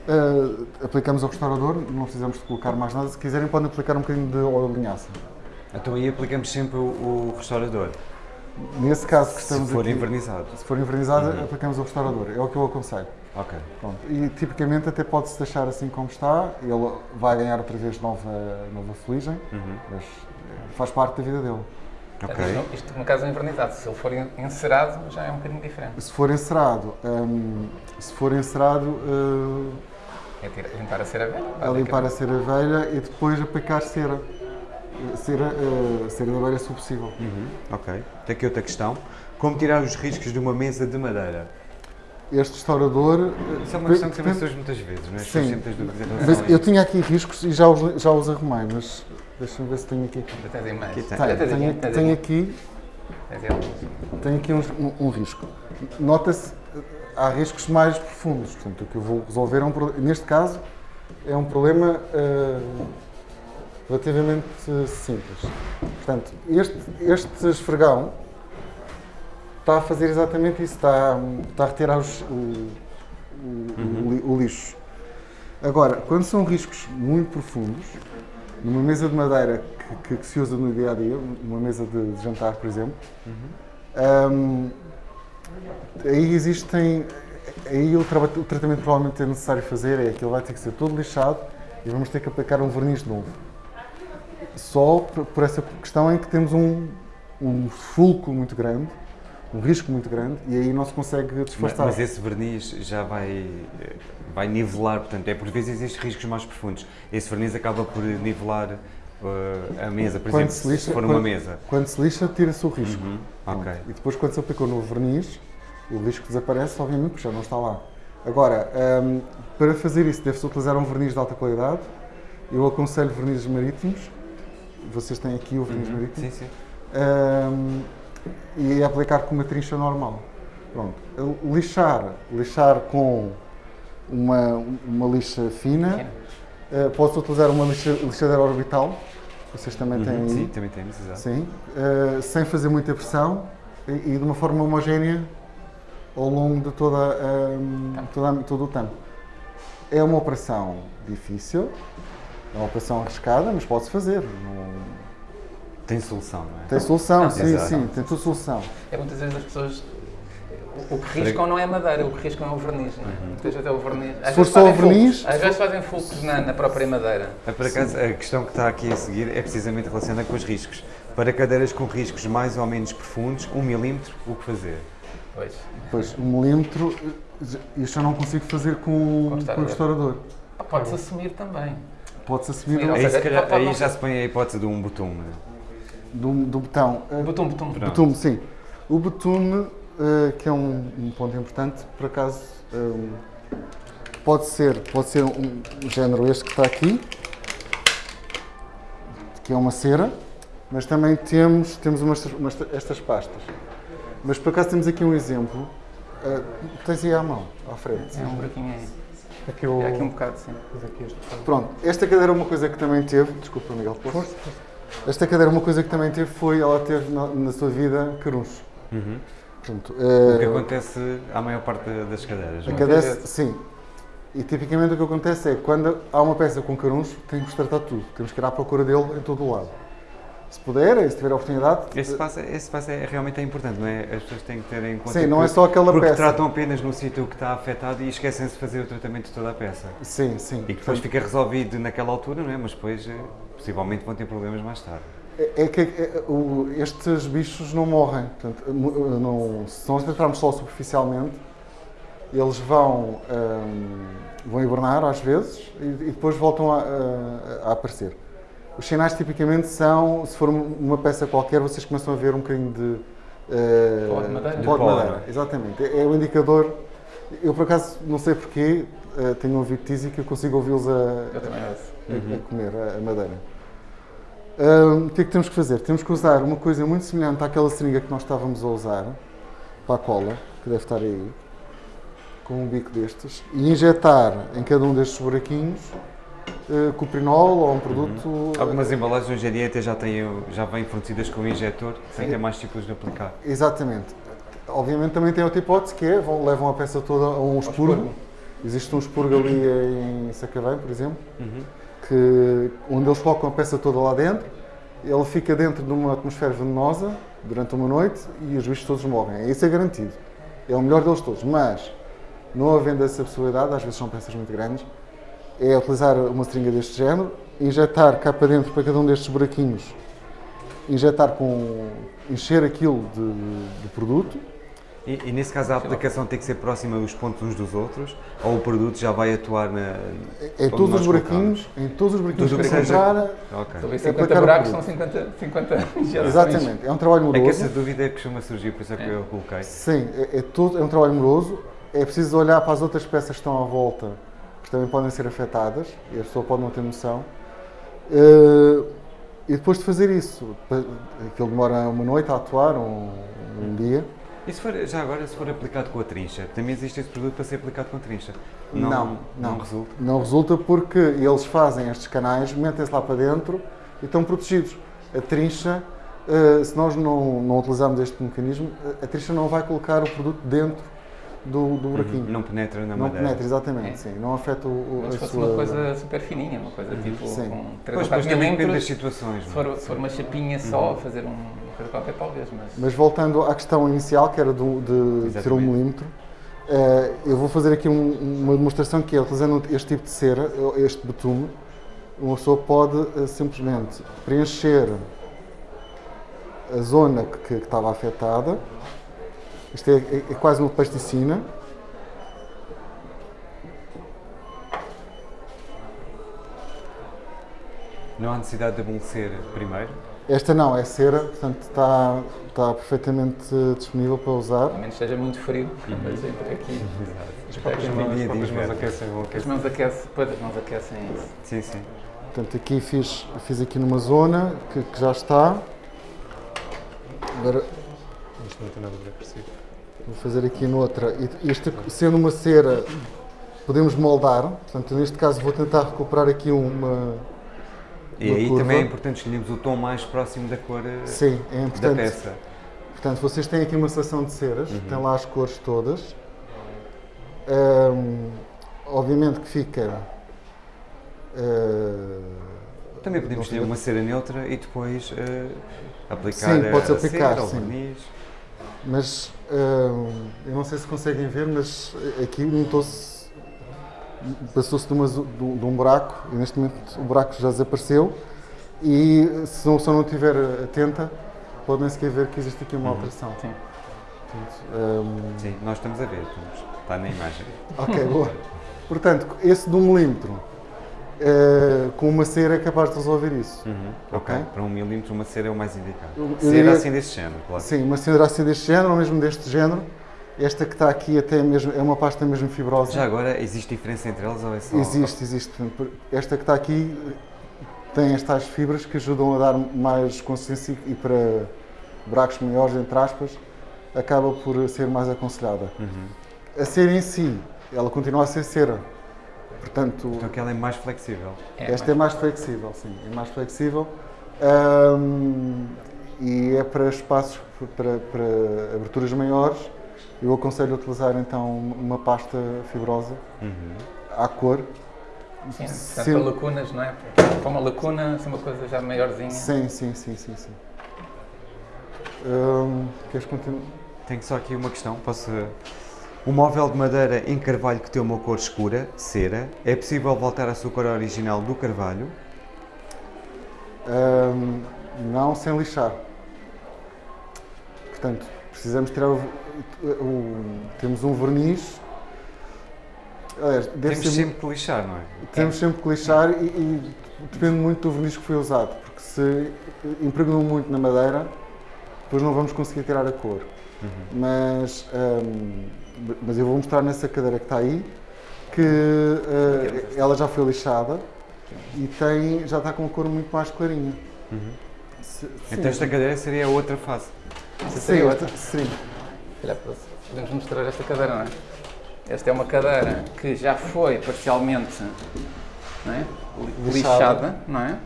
eh, aplicamos o restaurador, não precisamos de colocar mais nada. Se quiserem, podem aplicar um bocadinho de óleo de linhaça. Então aí aplicamos sempre o, o restaurador, Nesse caso que se estamos for aqui, envernizado. se for envernizada, aplicamos o restaurador. É o que eu aconselho. Ok. Pronto. E tipicamente até pode-se deixar assim como está, ele vai ganhar outra vez nova, nova fuligem, Uhum. mas eh, faz parte da vida dele. Ok. Isto, isto no caso é invernizado. Se ele for en- encerado, já é um bocadinho diferente. Se for encerado, hum, se for encerado, eh, É tirar- limpar a cera velha. a limpar a cera velha e depois aplicar cera. Eh, Cera, eh, cera da velha se possível. Uhum. Ok. Tem aqui outra questão. Como tirar os riscos de uma mesa de madeira? Este restaurador. Isso é uma questão que também surge muitas vezes, não é? Sim. Mas eu tinha aqui riscos e já os, já os arrumei, mas deixa-me ver se tenho aqui. Mais. Aqui tem. Olha, Tenho, aqui, tenho aqui. um, um risco. Nota-se, há riscos mais profundos. Portanto, o que eu vou resolver é um problema. Neste caso, é um problema eh, relativamente simples. Portanto, este, este esfregão está a fazer exatamente isso, está, está a retirar os- o, o- o li- o lixo. Agora, quando são riscos muito profundos, numa mesa de madeira que, que- que se usa no dia a dia, numa mesa de, de jantar, por exemplo, hum, aí existem. Aí o, traba- o tratamento que provavelmente é necessário fazer é que ele vai ter que ser todo lixado e vamos ter que aplicar um verniz novo. Só por, por essa questão em que temos um, um fulcro muito grande, um risco muito grande, e aí não se consegue Mas, disfarçar. mas esse verniz já vai, vai nivelar, portanto, é por vezes existem riscos mais profundos. Esse verniz acaba por nivelar eh, a mesa, por Quando exemplo, se se- lixa- se for uma quando- mesa. Quando se lixa, tira-se o risco. Uhum, Pronto. Ok. E depois, quando se aplicou no verniz, o risco desaparece, obviamente, porque já não está lá. Agora, hum, para fazer isso, deve-se utilizar um verniz de alta qualidade. Eu aconselho vernizes marítimos. Vocês têm aqui o verniz marítimo. Sim, sim. Hum, e aplicar com uma trincha normal. Pronto. Lixar, lixar com uma, uma lixa fina. Uh, Pode-se utilizar uma lixa, lixadeira orbital. Vocês também têm Uhum, aí. Sim, também temos, exato. Sim, eh, sem fazer muita pressão e, e de uma forma homogénea ao longo de toda, a- toda a- todo o tampo. É uma operação difícil, é uma operação arriscada, mas pode-se fazer. Não- Tem solução, não é? Tem solução, Não, sim, exato. sim, tem tudo solução. É muitas vezes as pessoas. O, que riscam não é a madeira, o que riscam é o verniz, não é? Muitas vezes até o verniz. Às Se for vezes só o fazem verniz- Às vezes fazem fulcros na, na própria madeira. Por acaso, a questão que está aqui a seguir é precisamente relacionada com os riscos. Para cadeiras com riscos mais ou menos profundos, um milímetro, o que fazer? Pois. Depois, um milímetro, isto eu não consigo fazer com, Com o com o restaurador. Ah, Pode-se assumir também. Pode-se assumir Sim, Ou Aí, seja, se calhar, aí não já se põe a hipótese de um betume. Do, do botão. Botum, botum. Pronto. Betume, sim. O betume, eh, que é um, um ponto importante, por acaso, eh, pode ser, pode ser um, um género este que está aqui, que é uma cera, mas também temos, temos umas, umas- estas pastas. Mas por acaso temos aqui um exemplo. eh, tens aí à mão, à frente. É um buraquinho aí. Aqui o... É aqui um bocado, sim. Mas aqui este botão. Pronto, esta cadeira é uma coisa que também teve. Desculpa, Miguel, posso? Força, força. Esta cadeira, uma coisa que também teve foi ela teve na, na sua vida caruncho. Uhum. Portanto, O que eh, acontece à maior parte das cadeiras. A não é? sim. E tipicamente o que acontece é quando há uma peça com caruncho, temos que tratar tudo. Temos que ir à procura dele em todo o lado. Se puder, se tiver a oportunidade. Esse passo, esse passo é, realmente é importante, não é? As pessoas têm que ter em conta Sim, não que- é só aquela porque peça. tratam apenas no sítio que está afetado e esquecem-se de fazer o tratamento de toda a peça. Sim, sim. E que depois fica resolvido naquela altura, não é? Mas depois, eh, possivelmente, vão ter problemas mais tarde. É, é que é, o- estes bichos não morrem. Portanto, mu- não, se nós tratarmos só superficialmente, eles vão, hum, vão hibernar às vezes e, e depois voltam a, a- a aparecer. Os sinais tipicamente são, se for uma peça qualquer, vocês começam a ver um bocadinho de eh, Pó de madeira. pó de De madeira. Exatamente. É, é o indicador. Eu por acaso não sei porquê, eh, tenho ouvido tísica que eu consigo ouvi-los a, Ouço. a- comer a, a madeira. Hum, o que é que temos que fazer? Temos que usar uma coisa muito semelhante àquela seringa que nós estávamos a usar para a cola, que deve estar aí, com um bico destes, e injetar em cada um destes buraquinhos eh, cuprinol ou um produto. Algumas embalagens hoje em dia até já, têm, já vêm fornecidas com o injetor, sem ter mais tipos de aplicar. Exatamente. Obviamente também tem outra hipótese que é, vão, levam a peça toda a um expurgo. Existe um expurgo ali em Sacavém, por exemplo, Uhum. Que, onde eles colocam a peça toda lá dentro ele fica dentro de uma atmosfera venenosa durante uma noite e os bichos todos morrem. Isso é garantido. É o melhor deles todos. Mas, não havendo essa possibilidade, às vezes são peças muito grandes, é utilizar uma seringa deste género, injetar cá para dentro, para cada um destes buraquinhos, injetar com. encher aquilo de, de produto. E, e nesse caso a aplicação tem que ser próxima os pontos uns dos outros ou o produto já vai atuar na. Em todos os buraquinhos, colocamos? em todos os buraquinhos Tudo que que seja- encontrar. Ok. Talvez É 50 para buracos cada são 50, 50 injeções. Exatamente, é um trabalho É que moroso. essa dúvida costuma surgir, por isso é que eu coloquei. Sim, é, é tudo, é um trabalho moroso. É preciso olhar para as outras peças que estão à volta, que também podem ser afetadas, e a pessoa pode não ter noção. Eh, e depois de fazer isso, aquilo demora uma noite a atuar, um, um dia. E se for, já agora, se for aplicado com a trincha, também existe esse produto para ser aplicado com trincha? Não, não. resulta? Não resulta porque eles fazem estes canais, metem-se lá para dentro e estão protegidos. A trincha, eh, se nós não, não utilizarmos este mecanismo, a- a trincha não vai colocar o produto dentro do, do buraquinho. Não penetra na Não madeira. penetra, exatamente, É. sim. Não afeta o, o- Mas a se fosse sua... uma coisa super fininha, uma coisa tipo Sim. com 3 Pois, ou pois 4 também depende das milímetros, situações. se não é? for, for uma chapinha só, fazer um- uma coisa qualquer talvez, mas... Mas voltando à questão inicial, que era do, de ser um milímetro, eh, eu vou fazer aqui um- uma demonstração que é, utilizando este tipo de cera, este betume, uma pessoa pode eh, simplesmente preencher a zona que, que estava afetada. Isto é, é- é quase uma plasticina. Não há necessidade de amolecer primeiro. Esta não, é cera, portanto está, está perfeitamente disponível para usar. A menos que esteja muito frio, mas entre aqui. As próprias mãos, dia as mãos aquecem, As mãos aquecem, depois as mãos aquecem isso. Sim, sim. Portanto, aqui fiz, fiz aqui numa zona que, que já está. Agora Isto não tem nada a ver agressivo. Vou fazer aqui noutra. E Isto sendo uma cera, podemos moldar. Portanto, neste caso vou tentar recuperar aqui uma. E aí curva. também é importante escolhermos o tom mais próximo da cor eh, Sim, é da importante. peça. Portanto, vocês têm aqui uma seleção de ceras, Uhum. tem lá as cores todas. Ahm, obviamente que fica. ah, Também podemos escolher uma cera neutra e depois eh, aplicar Sim, a aplicar, cera, sim. verniz. Mas hum, eu não sei se conseguem ver, mas aqui notou-se. Passou-se de, de um de um buraco e neste momento o buraco já desapareceu. E se a pessoa não estiver atenta, pode nem sequer ver que existe aqui uma alteração. Sim. Portanto, hum, Sim, nós estamos a ver, estamos- está na imagem. ok, boa. Portanto, esse de um milímetro eh, com uma cera é capaz de resolver isso. Uhum, ok, Ok. para um milímetro uma cera é o mais indicado. Eu- cera diria- assim desse género, claro. Sim, uma cera assim deste género, ou mesmo deste género. Esta que está aqui até mesmo, é uma pasta mesmo fibrosa. Já agora, existe diferença entre elas ou é só... Existe, existe. Esta que está aqui tem estas fibras que ajudam a dar mais consistência e para buracos maiores, entre aspas, acaba por ser mais aconselhada. A cera em si, ela continua a ser cera. Portanto, Então que ela é mais flexível. É, esta é mais flexível, sim, é mais flexível. Ahm, e é para espaços, para, para aberturas maiores. Eu aconselho a utilizar então uma pasta fibrosa Uhum. à cor. Sim, portanto, Sim. para lacunas, não é? Para uma lacuna, assim, uma coisa já maiorzinha. Sim, sim, sim, sim, sim. Hum, queres continuar? Tenho só aqui uma questão, posso... O móvel de madeira em carvalho que tem uma cor escura, cera, é possível voltar à sua cor original do carvalho? Hum, não sem lixar. Portanto, precisamos tirar o, o- temos um verniz. Aliás, Temos ser- sempre que lixar, não é? temos sempre que lixar e, e depende muito do verniz que foi usado, porque se impregnou muito na madeira, depois não vamos conseguir tirar a cor. Mas, hum, mas eu vou mostrar nessa cadeira que está aí que eh, ela já foi lixada e tem, já está com a cor muito mais clarinha. Se- Então esta cadeira seria a outra fase. Essa sim, seria outra. sim. Olha, podemos mostrar esta cadeira, não é? Esta é uma cadeira que já foi parcialmente não é? Li- Lixada. lixada, não é?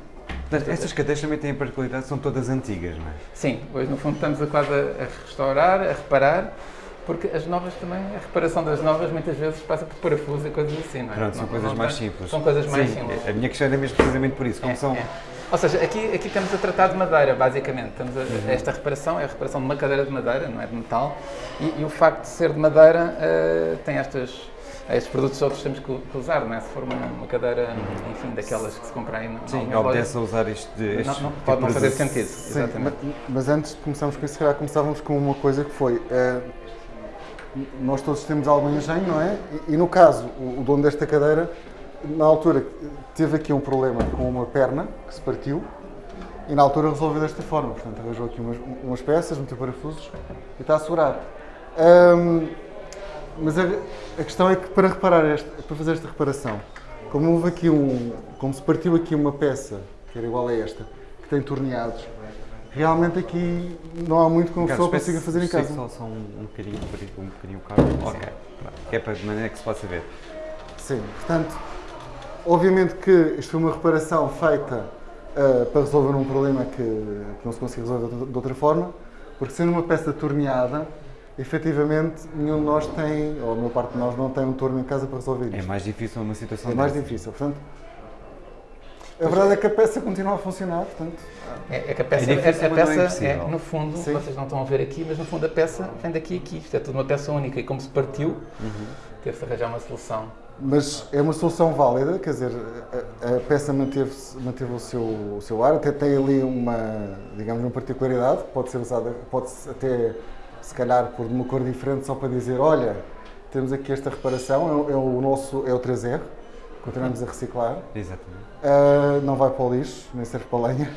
Portanto, estas cadeiras também têm a particularidade, são todas antigas, não é? Sim, hoje no fundo estamos a quase a restaurar, a reparar, porque as novas também, a reparação das novas muitas vezes passa por parafuso e coisas assim, não é? Pronto, são Não- coisas não mais simples. São coisas mais Sim, simples. A minha questão era mesmo precisamente por isso, como É, são é. Ou seja, aqui, aqui estamos a tratar de madeira, basicamente. Estamos a, esta reparação é a reparação de uma cadeira de madeira, não é de metal. E, e o facto de ser de madeira uh, tem estas, estes produtos todos temos que usar, não é? Se for uma, uma cadeira, enfim, daquelas que se compra aí no Sim, obedece a usar isto de. Não, não, pode não fazer sentido. Sim, mas, mas, antes de começarmos com isso, se calhar começávamos com uma coisa que foi. Uh, nós todos temos algum engenho, não é? E, e no caso, o, o dono desta cadeira na altura teve aqui um problema com uma perna que se partiu e na altura resolveu desta forma. Portanto, arranjou aqui umas, umas peças, meteu parafusos e está assegurado. Um, mas a, a, questão é que para reparar esta, para fazer esta reparação, como houve aqui um, como se partiu aqui uma peça que era igual a esta, que tem torneados, realmente aqui não há muito que uma pessoa consiga fazer em casa. Só, só um, um bocadinho, um bocadinho o carro, ok, que é para de maneira que se possa ver. Sim, portanto, Obviamente que isto foi uma reparação feita uh, para resolver um problema que, que não se conseguia resolver de, outra forma, porque sendo uma peça torneada, efetivamente nenhum de nós tem, ou a maior parte de nós não tem um torno em casa para resolver isto. É mais difícil uma situação É mais difícil, portanto, a verdade é. que a peça continua a funcionar, portanto... É, é que a peça, é, difícil, a, a peça é, no fundo, Sim. vocês não estão a ver aqui, mas no fundo a peça vem daqui a aqui, isto é tudo uma peça única e como se partiu, uhum. teve-se arranjar uma solução. Mas é uma solução válida, quer dizer, a, a peça manteve, manteve o, seu, o seu ar, até tem ali uma, digamos, uma particularidade, pode ser usada, pode até, se calhar, por uma cor diferente, só para dizer, olha, temos aqui esta reparação, é, é o nosso, é o 3R, continuamos a reciclar. Exatamente. Uh, não vai para o lixo, nem serve para a lenha.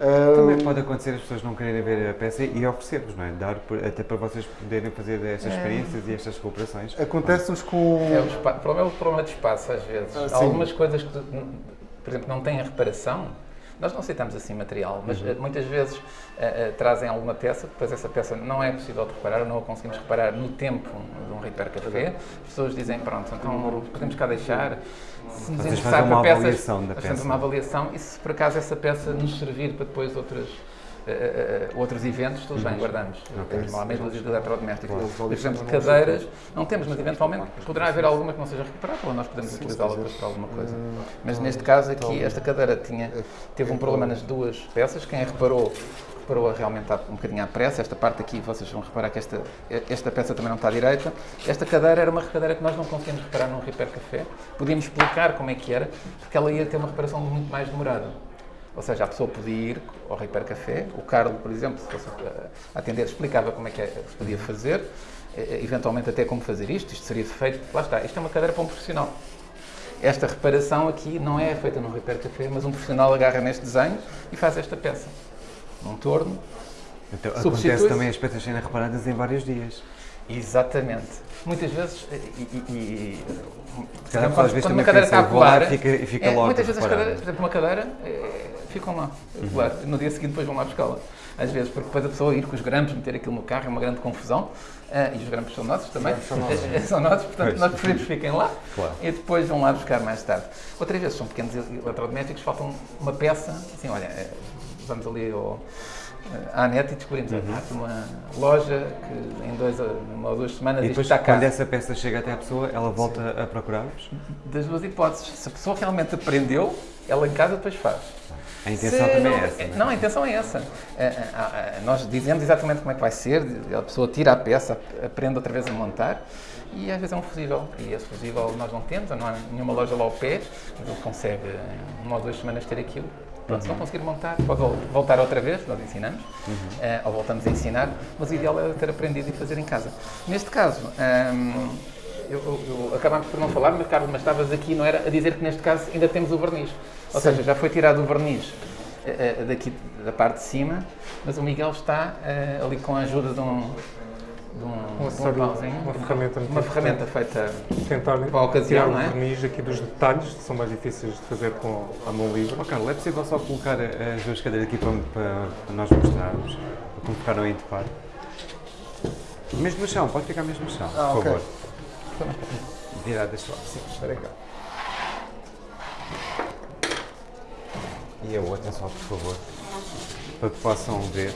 Também pode acontecer as pessoas não quererem ver a peça e oferecer-vos, não é? Dar até para vocês poderem fazer estas é. experiências e estas cooperações. Acontece-nos com. É o, o problema é o problema de espaço, às vezes. Ah, Algumas coisas que, por exemplo, não têm a reparação, nós não aceitamos assim material, mas uhum. muitas vezes uh, uh, trazem alguma peça, depois essa peça não é possível de reparar, não a conseguimos reparar no tempo de um repair café. As pessoas dizem, pronto, então podemos cá deixar. Se nos interessar uma peças, avaliação da peça. uma avaliação e se por acaso essa peça nos servir para depois outras uh, outros eventos, tudo bem, uhum. guardamos. Okay. Temos normalmente luzes de eletrodomésticos. Por exemplo, cadeiras, não temos, mas eventualmente poderá haver alguma que não seja recuperável ou nós podemos utilizá-la para alguma coisa. Mas neste caso aqui, esta cadeira tinha, teve um problema nas duas peças. Quem a reparou reparou realmente um bocadinho à pressa. Esta parte aqui, vocês vão reparar que esta, esta peça também não está direita. Esta cadeira era uma cadeira que nós não conseguimos reparar num Repair Café. Podíamos explicar como é que era, porque ela ia ter uma reparação muito mais demorada. Ou seja, a pessoa podia ir ao Repair Café, o Carlos, por exemplo, se fosse atender, explicava como é que se podia fazer, eventualmente até como fazer isto, isto seria feito, lá está, isto é uma cadeira para um profissional. Esta reparação aqui não é feita no Repair Café, mas um profissional agarra neste desenho e faz esta peça. Num torno, então, acontece também as peças serem reparadas em vários dias. Exatamente. Muitas vezes, e, e, e quando, quando uma cadeira está a colar, fica, fica é, muitas vezes as cadeiras, por exemplo, uma cadeira, é, ficam lá, uhum. no dia seguinte depois vão lá buscá-la. Às vezes, porque depois a pessoa ir com os grampos, meter aquilo no carro, é uma grande confusão. Uh, e os grampos são nossos também. São nossos, <laughs> são nossos portanto pois. nós preferimos que fiquem lá claro. e depois vão lá buscar mais tarde. Outras vezes são pequenos eletrodomésticos, faltam uma peça, assim, olha, eh, vamos ali ao à net e descobrimos uhum. uma loja que em dois, uma ou duas semanas e depois, está cá. quando essa peça chega até à pessoa, ela volta Sim. a procurar-vos? Das duas hipóteses. Se a pessoa realmente aprendeu, ela em casa depois faz. A intenção Se também é não, é essa. Não, não, a intenção é essa. É, é, nós dizemos exatamente como é que vai ser, a pessoa tira a peça, aprende outra vez a montar e às vezes é um fusível. E esse fusível nós não temos, não há nenhuma loja lá ao pé, mas ele consegue em uma ou duas semanas ter aquilo. Pronto, uhum. se não conseguir montar, pode voltar outra vez, nós ensinamos, uhum. uh, ou voltamos a ensinar, mas o ideal é ter aprendido e fazer em casa. Neste caso, um, ehm, eu, eu, acabámos por não falar, mas Carlos, mas estavas aqui, não era, a dizer que neste caso ainda temos o verniz. Ou Sim. seja, já foi tirado o verniz uh, daqui da parte de cima, mas o Miguel está uh, ali com a ajuda de um, de um, um pauzinho, uma, ferramenta, uma ferramenta feita tentar para a ocasião, tirar não é? o verniz aqui dos detalhes, que são mais difíceis de fazer com a mão livre. Oh, Carlos, é possível só colocar as duas cadeiras aqui para, para, nós mostrarmos, como ficaram em topar? Mesmo no chão, pode ficar mesmo no chão, ah, por okay. favor. <laughs> Viradas só. Sim, espera cá. E a outra só, por favor, para que possam ver.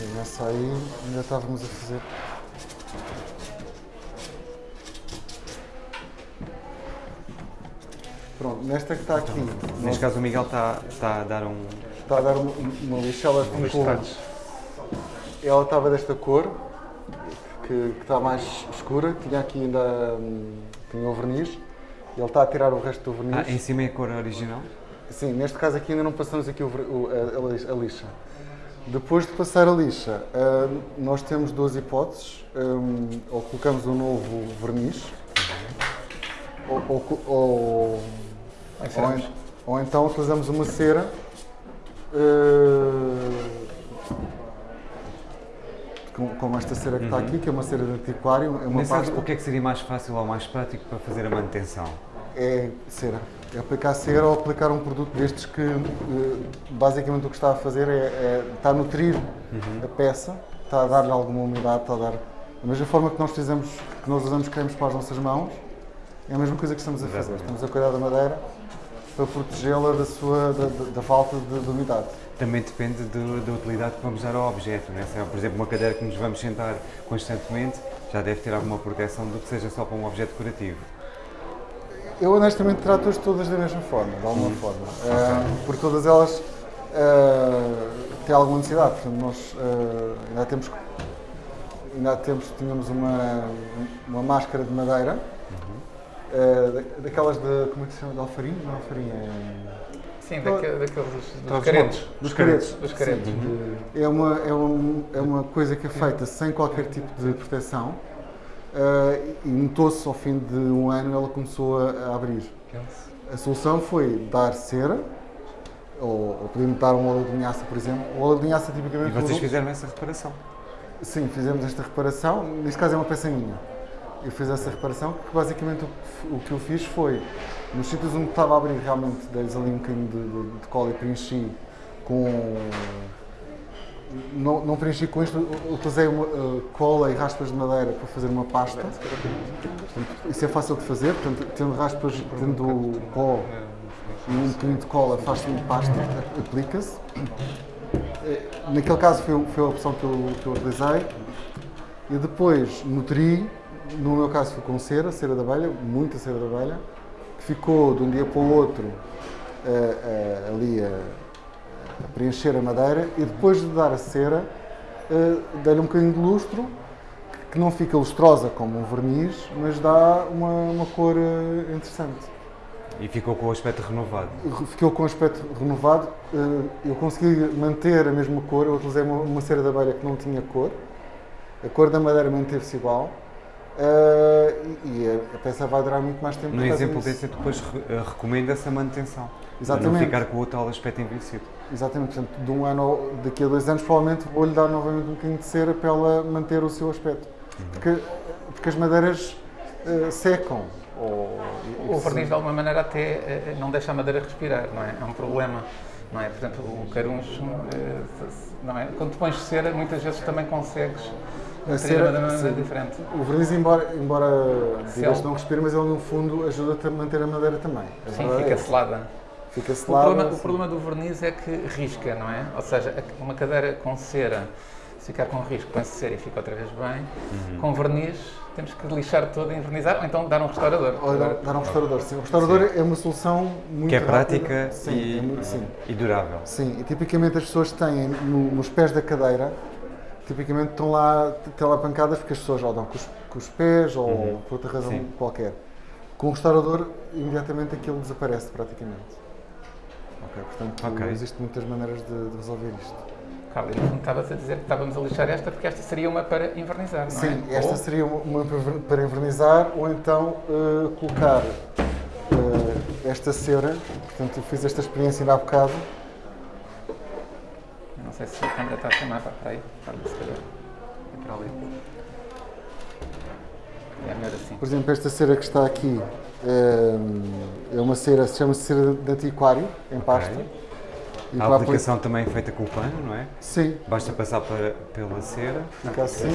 Sim, nessa aí ainda estávamos a fazer. nesta que está aqui, nós- Neste caso o Miguel está, está a dar um. está a dar uma, uma lixa, ela ficou, ela estava desta cor, que, que está mais escura, tinha aqui ainda hum, tinha o verniz, e ele está a tirar o resto do verniz. Ah, em cima é a cor original? Sim, neste caso aqui ainda não passamos aqui o o- a, a lixa. Depois de passar a lixa, ah, nós temos duas hipóteses. Hum, ou colocamos um novo verniz, ou, ou, ou, ou, então utilizamos uma cera. com- como esta cera que está aqui, que é uma cera de antiquário, é uma Nesse pasta. o que é que seria mais fácil ou mais prático para fazer a manutenção? É cera. É aplicar cera ou aplicar um produto destes que eh, basicamente o que está a fazer é, é- está a nutrir a peça, está a dar-lhe alguma umidade, está a dar. Da mesma forma que nós fizemos, que nós usamos cremes para as nossas mãos, é a mesma coisa que estamos a fazer. Estamos a cuidar da madeira para protegê-la da, sua, da, da- da falta de, de umidade. Também depende do- da utilidade que vamos dar ao objeto. Né? Se é, por exemplo, uma cadeira que nos vamos sentar constantemente, já deve ter alguma proteção do que seja só para um objeto decorativo. Eu honestamente trato-as todas da mesma forma, de alguma forma. Ah, porque todas elas têm alguma necessidade. Portanto, nós ah, ainda temos ainda temos, tínhamos uma, uma máscara de madeira, da- daquelas de, como é que se chama, de alfarinho? Não alfarinho, é... Sim, daque- daqueles dos caretos. Dos caretos. Dos caretos. É uma, é, um, é uma coisa que é feita sem qualquer tipo de proteção ah, e notou-se ao fim de um ano ela começou a, a abrir. A solução foi dar cera, ou, ou podemos dar um óleo de linhaça, por exemplo. O óleo de linhaça E tipicamente... vocês usa- fizeram essa reparação? Sim, fizemos esta reparação. Neste caso é uma peça minha. Eu fiz essa reparação, que basicamente o o que eu fiz foi, nos sítios onde estava a abrir realmente, dei-lhes ali um bocadinho de, de, de cola e preenchi com... Não, não preenchi com isto, utilizei uma, uh, cola e raspas de madeira para fazer uma pasta. Portanto, isso é fácil de fazer, portanto, tendo raspas, tendo pó e um bocadinho de cola, faz-se uma pasta, aplica-se. Eh, Naquele caso foi, foi a opção que eu, que eu utilizei. E depois nutri, no meu caso foi com cera, cera de abelha, muita cera de abelha, que ficou de um dia para o outro eh, eh, ali a preencher a madeira e depois de dar a cera, eh, dei-lhe um bocadinho de lustro, que não fica lustrosa como um verniz, mas dá uma, uma cor eh, interessante. E ficou com o aspecto renovado. Ficou com um aspecto renovado. eh, Eu consegui manter a mesma cor. Eu utilizei uma, uma cera de abelha que não tinha cor. A cor da madeira manteve-se igual. e a, peça vai durar muito mais tempo. No exemplo desse, depois re- eh, recomenda-se a manutenção. Para não Exatamente. ficar com o tal aspecto envelhecido. Exatamente. Portanto, de um ano, ou- daqui a dois anos, provavelmente vou-lhe dar novamente um bocadinho de cera para ela manter o seu aspecto. Porque, porque as madeiras eh, secam. Ou, O verniz, de alguma maneira, até eh, não deixa a madeira respirar, não é? É um problema. Não é? Por exemplo, o caruncho, se- não é? Quando tu pões cera, muitas vezes também consegues A cera. O verniz, embora, embora digas não respire, mas ele no fundo ajuda-te a manter a madeira também. A Sim, verdade é fica essa. selada. Fica O problema, o sim. problema do verniz é que risca, não é? Ou seja, uma cadeira com cera, se ficar com risco, põe-se cera e fica outra vez bem. Com verniz, temos que lixar todo e envernizar, ou então dar um restaurador. Ou dar, dar um restaurador, sim. O restaurador é uma solução muito Que é prática sim, e, é muito- sim. e durável. Sim, e tipicamente as pessoas têm no- nos pés da cadeira, tipicamente estão lá, têm lá pancadas porque as pessoas dão com os, com os pés ou por outra razão Sim. qualquer. Com o restaurador, imediatamente aquilo desaparece praticamente. Ok, portanto, Ok. existem muitas maneiras de, de resolver isto. No fundo estavas a dizer que estávamos a lixar esta porque esta seria uma para invernizar, não Sim, é? esta Ou- seria uma para- para invernizar ou então eh, colocar eh, esta cera. Portanto, eu fiz esta experiência ainda há bocado. Eu Não sei se a câmera está a chamar para para aí. Carlos, se calhar. É para ali. É melhor assim. Por exemplo, esta cera que está aqui é uma cera, chama-se cera de antiquário, em pasta. E A aplicação também é feita com o pano, não é? Sim, Basta passar para- pela cera. fica assim.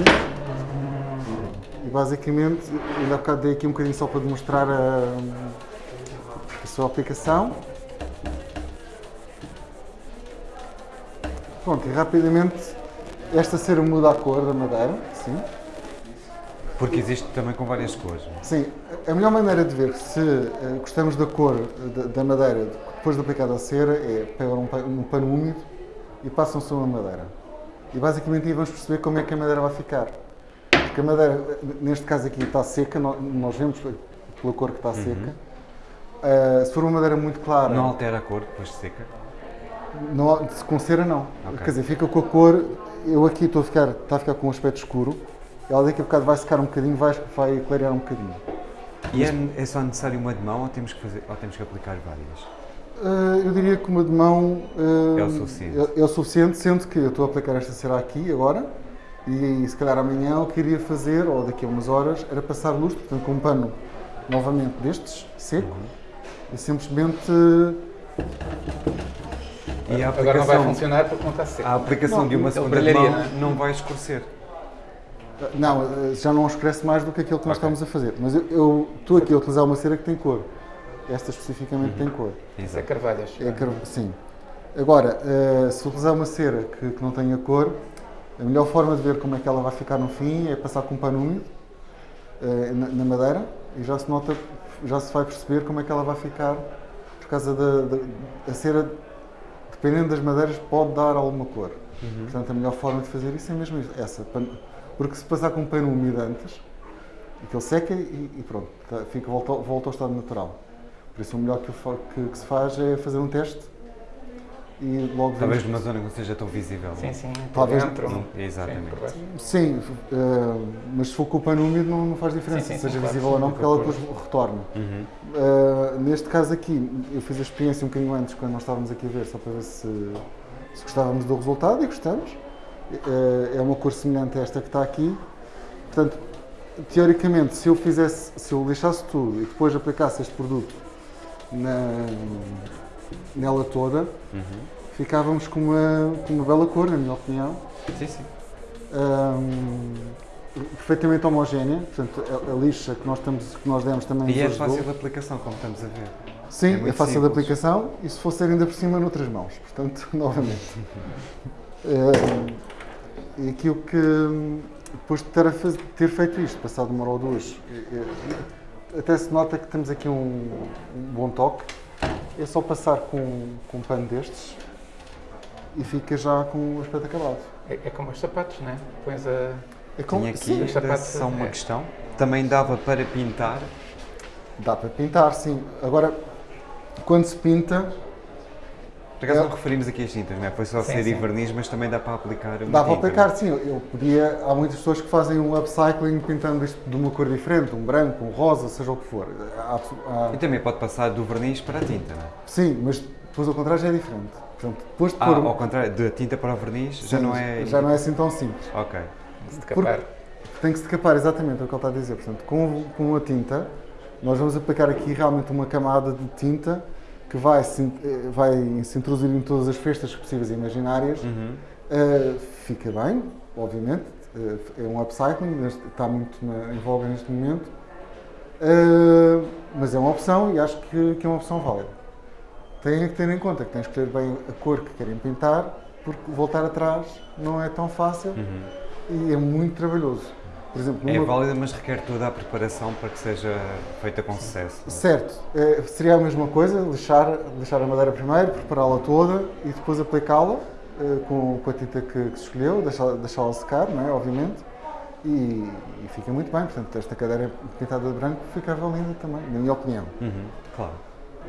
E basicamente, ainda há bocado dei aqui um bocadinho só para demonstrar a, a sua aplicação. Pronto, e rapidamente esta cera muda a cor da madeira, sim. Porque existe também com várias cores. é? Sim, a melhor maneira de ver se eh, gostamos da cor da, da madeira depois de aplicada a cera é pegar um, pa- pano úmido e passam sobre a madeira. E basicamente aí vamos perceber como é que a madeira vai ficar. Porque a madeira, eh, neste caso aqui, está seca, nó- nós vemos pela cor que está seca. Eh, se for uma madeira muito clara, Não altera a cor depois de seca? não, com cera não. Ok. Quer dizer, fica com a cor. Eu aqui estou a ficar, está a ficar com um aspecto escuro. Ela daqui a bocado vai secar um bocadinho, vai, vai clarear um bocadinho. E é, é só necessário uma de mão ou temos que, fazer, ou temos que aplicar várias? Uh, eu diria que uma de mão uh, É o suficiente. É, é o suficiente, sendo que eu estou a aplicar esta cera aqui agora e se calhar amanhã o que iria fazer, ou daqui a umas horas, era passar luz, portanto com um pano novamente destes, seco, Uhum. e simplesmente E a Agora não vai aplicação, funcionar porque não está seco. a aplicação de uma segunda mão não não vai escurecer. Não, uh, já não escurece mais do que aquilo que nós Ok. estamos a fazer. Mas eu, eu estou aqui a utilizar uma cera que tem cor. Esta especificamente Uhum. tem cor. Isso é carvalhas. É car- sim. Agora, eh, se utilizar uma cera que, que não tenha cor, a melhor forma de ver como é que ela vai ficar no fim é passar com um pano úmido eh, na, na madeira e já se nota, já se vai perceber como é que ela vai ficar por causa da, da a cera, dependendo das madeiras, pode dar alguma cor. Portanto, a melhor forma de fazer isso é mesmo isso, essa. pan- Porque se passar com um pano úmido antes, aquele seca e, e pronto, tá- fica, volta, ao- volta ao estado natural. Por isso, o melhor que, que- que se faz é fazer um teste e logo Talvez numa zona que não seja tão visível. Sim, sim. por Talvez- dentro. Sim, exatamente. Sim, eh, mas se for com o pano úmido não, não faz diferença, Sim, sim, seja claro, visível sim, ou não, porque ela depois retorna. Uhum. Uh, neste caso aqui, eu fiz a experiência um bocadinho antes, quando nós estávamos aqui a ver, só para ver se, se gostávamos do resultado e gostamos. Uh, é uma cor semelhante a esta que está aqui. Portanto, teoricamente, se eu fizesse, se eu lixasse tudo e depois aplicasse este produto na, nela toda, Uhum. ficávamos com uma, com uma bela cor, na minha opinião. Sim, sim. Um, perfeitamente homogénea, portanto, a, a lixa que nós, estamos, que nós demos também E é fácil de aplicação, como estamos a ver. Sim, É é, fácil de aplicação e se fosse ainda por cima noutras mãos, portanto, <laughs> novamente. Eh, <laughs> e aquilo que, hum, depois de ter, a faz- ter feito isto, passado uma hora ou duas, até se nota que temos aqui um, um bom toque, é só passar com, com um pano destes e fica já com o aspecto acabado. É, é como os sapatos, não é? Pões a. É como, Tinha aqui sim, os sapatos, só uma é. questão. Também dava para pintar. dá para pintar, sim. Agora, quando se pinta, Por acaso É. não referimos aqui as tintas, não é? Foi só Sim, cera e verniz, mas também dá para aplicar Dá para aplicar, não sim. Eu podia. Há muitas pessoas que fazem um upcycling pintando isto de uma cor diferente, um branco, um rosa, seja o que for. Há- há-? E também pode passar do verniz para a tinta, não é? sim, mas depois ao contrário já é diferente. Portanto, depois de Ah, pôr. um- ao contrário, da tinta para o verniz já sim, não é. já não é assim tão simples. Ok. de decapar. Tem que se decapar, exatamente, é o que ele está a dizer. Portanto, com, com a tinta, nós vamos aplicar aqui realmente uma camada de tinta que vai se, eh, vai se introduzir em todas as festas possíveis e imaginárias. Uhum. Uh, fica bem, obviamente, uh, é um upcycling, está muito na, em voga neste momento, Uh, mas é uma opção e acho que, que é uma opção válida. Têm que ter em conta que têm que escolher bem a cor que querem pintar, porque voltar atrás não é tão fácil e é muito trabalhoso. Por exemplo, É numa- válida, mas requer toda a preparação para que seja feita com sucesso. Certo, eh, seria a mesma coisa, lixar, lixar a madeira primeiro, prepará-la toda e depois aplicá-la eh, com, com a tinta que, que se escolheu, deixá- deixá-la secar, não é? obviamente, e, e fica muito bem. Portanto, esta cadeira pintada de branco ficava linda também, na minha opinião. Uhum, Claro.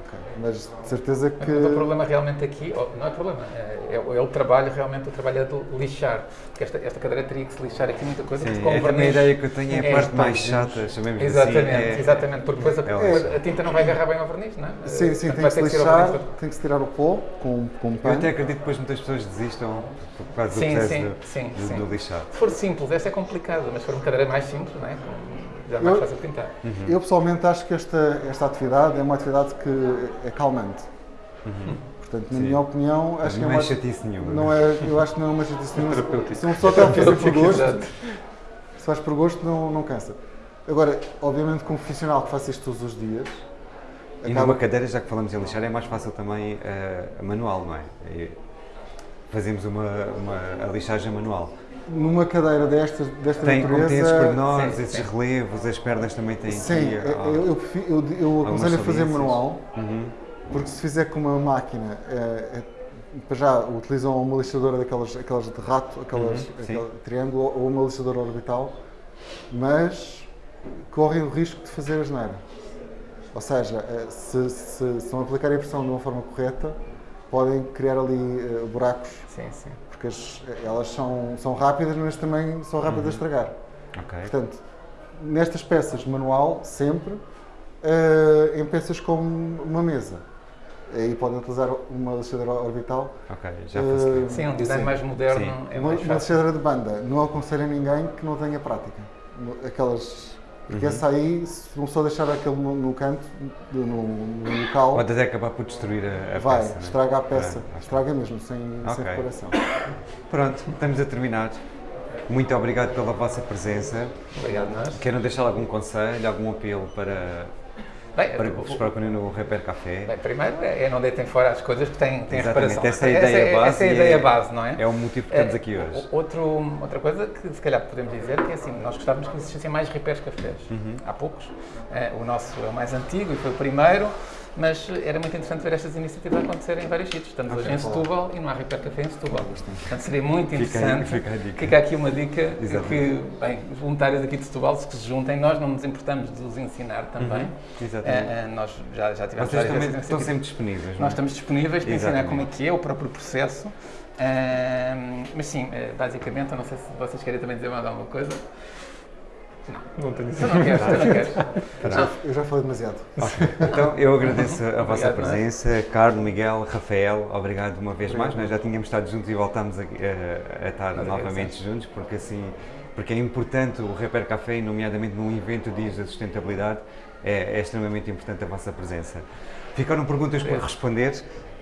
Ok, Mas de certeza que. O problema realmente aqui, oh, não é problema, é, é o- é o trabalho, realmente o trabalho é de lixar. Porque esta, esta cadeira teria que se lixar aqui muita coisa. porque Sim, com é o também a verniz- ideia que eu tenho é a É, parte mais pois, chata, chamemos Exatamente, assim. é- exatamente, porque depois a, é a- tinta não vai agarrar bem ao verniz, não é? Sim, sim, Portanto, tem que se ter tirar o lixar, verniz tem que se tirar o pó com, com um Eu pano. até acredito que depois muitas pessoas desistam por causa do Sim, processo sim, do, sim, do- sim. do lixar. Se for simples, essa é complicada, mas se for uma cadeira mais simples, não é? Já é mais Eu- fácil pintar. Eu pessoalmente acho que esta, esta atividade é uma atividade que é calmante. Portanto, na Sim. minha opinião, acho que é não é uma, chatice nenhuma. não é, eu acho que não é uma chatice nenhuma. terapêutico. Se uma pessoa está a fazer por <laughs> gosto, se faz por gosto, não, não cansa. Agora, obviamente, como profissional que faça isto todos os dias, E numa cadeira, já que falamos em lixar, é mais fácil também a manual, não é? E fazemos uma, uma a lixagem manual. Numa cadeira destas, desta Tem, como tem esses natureza. pormenores, sim, esses sim. relevos, as pernas também têm Sim, aqui. eu, eu, eu, eu aconselho a fazer manual, Uhum. porque se fizer com uma máquina, é, é, para já utilizam uma lixadora daquelas aquelas de rato, aquelas Uhum, sim. aquele triângulo, ou uma lixadora orbital, mas correm o risco de fazer asneira. Ou seja, eh, se, se, se não aplicarem a pressão de uma forma correta, podem criar ali eh, buracos, Sim, sim. Porque as- elas são, são rápidas, mas também são rápidas Uhum. a estragar. Ok. Portanto, nestas peças manual, sempre, eh, em peças como uma mesa. Aí podem utilizar uma lixadora orbital. Ok, já facilita. Sim, um design Sim. mais moderno Sim. é uma, mais uma fácil. lixadora de banda. Não aconselho a ninguém que não tenha prática. Aquelas. Porque Uhum. essa aí, se não só deixar aquele no, no canto, no, no local, Pode até acabar por destruir a, a vai, peça. né? estraga a peça. É, estraga mesmo, sem, sem Ok. reparação. Pronto, estamos a terminar. Muito obrigado pela vossa presença. Obrigado, nós. Querem deixar algum conselho, algum apelo para, Bem, procurem no Repair Café? Bem, primeiro é não deitem fora as coisas que têm, têm reparação. essa é a ideia base Essa é a ideia é- base, não é? É o motivo que estamos É, aqui hoje. o- Outro, outra coisa que se calhar podemos dizer que é assim, nós gostávamos que existissem mais repairs cafés. Uhum. Há poucos. Eh, o nosso é o mais antigo e foi o primeiro, mas era muito interessante ver estas iniciativas acontecerem em vários sítios. Estamos hoje em Setúbal e não há repair café em Setúbal. Portanto, seria muito Fica aí- interessante. fica a dica. Fica aqui uma dica Exatamente. que, bem, os voluntários aqui de Setúbal se se juntem, nós não nos importamos de os ensinar também. Uhum. Exatamente. Eh, eh, nós já, já tivemos Vocês também estão sempre disponíveis, não é? Nós estamos disponíveis para ensinar Exatamente. como é que é o próprio processo. Ahm, mas sim, basicamente, eu não sei se vocês querem também dizer mais alguma coisa. Não tenho Tu não queres, não queres. Eu já falei demasiado. <laughs> Então, eu agradeço a vossa Obrigado, presença, Carlos, Miguel, Rafael, obrigado uma vez mais. Nós já tínhamos estado juntos e voltámos a, a- a estar Obrigado, novamente juntos, porque assim, porque é importante o Repair Café, nomeadamente num evento Dias da Sustentabilidade, é, é extremamente importante a vossa presença. Ficaram perguntas por responder.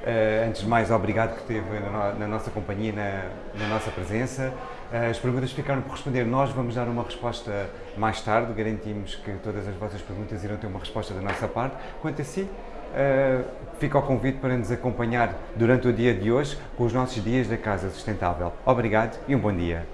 Eh, antes de mais, obrigado que esteve na, na nossa companhia, na, na nossa presença. Eh, as perguntas ficaram por responder. Nós vamos dar uma resposta mais tarde. Garantimos que todas as vossas perguntas irão ter uma resposta da nossa parte. Quanto a si, eh, fica o convite para nos acompanhar durante o dia de hoje com os nossos dias da Casa Sustentável. Obrigado e um bom dia.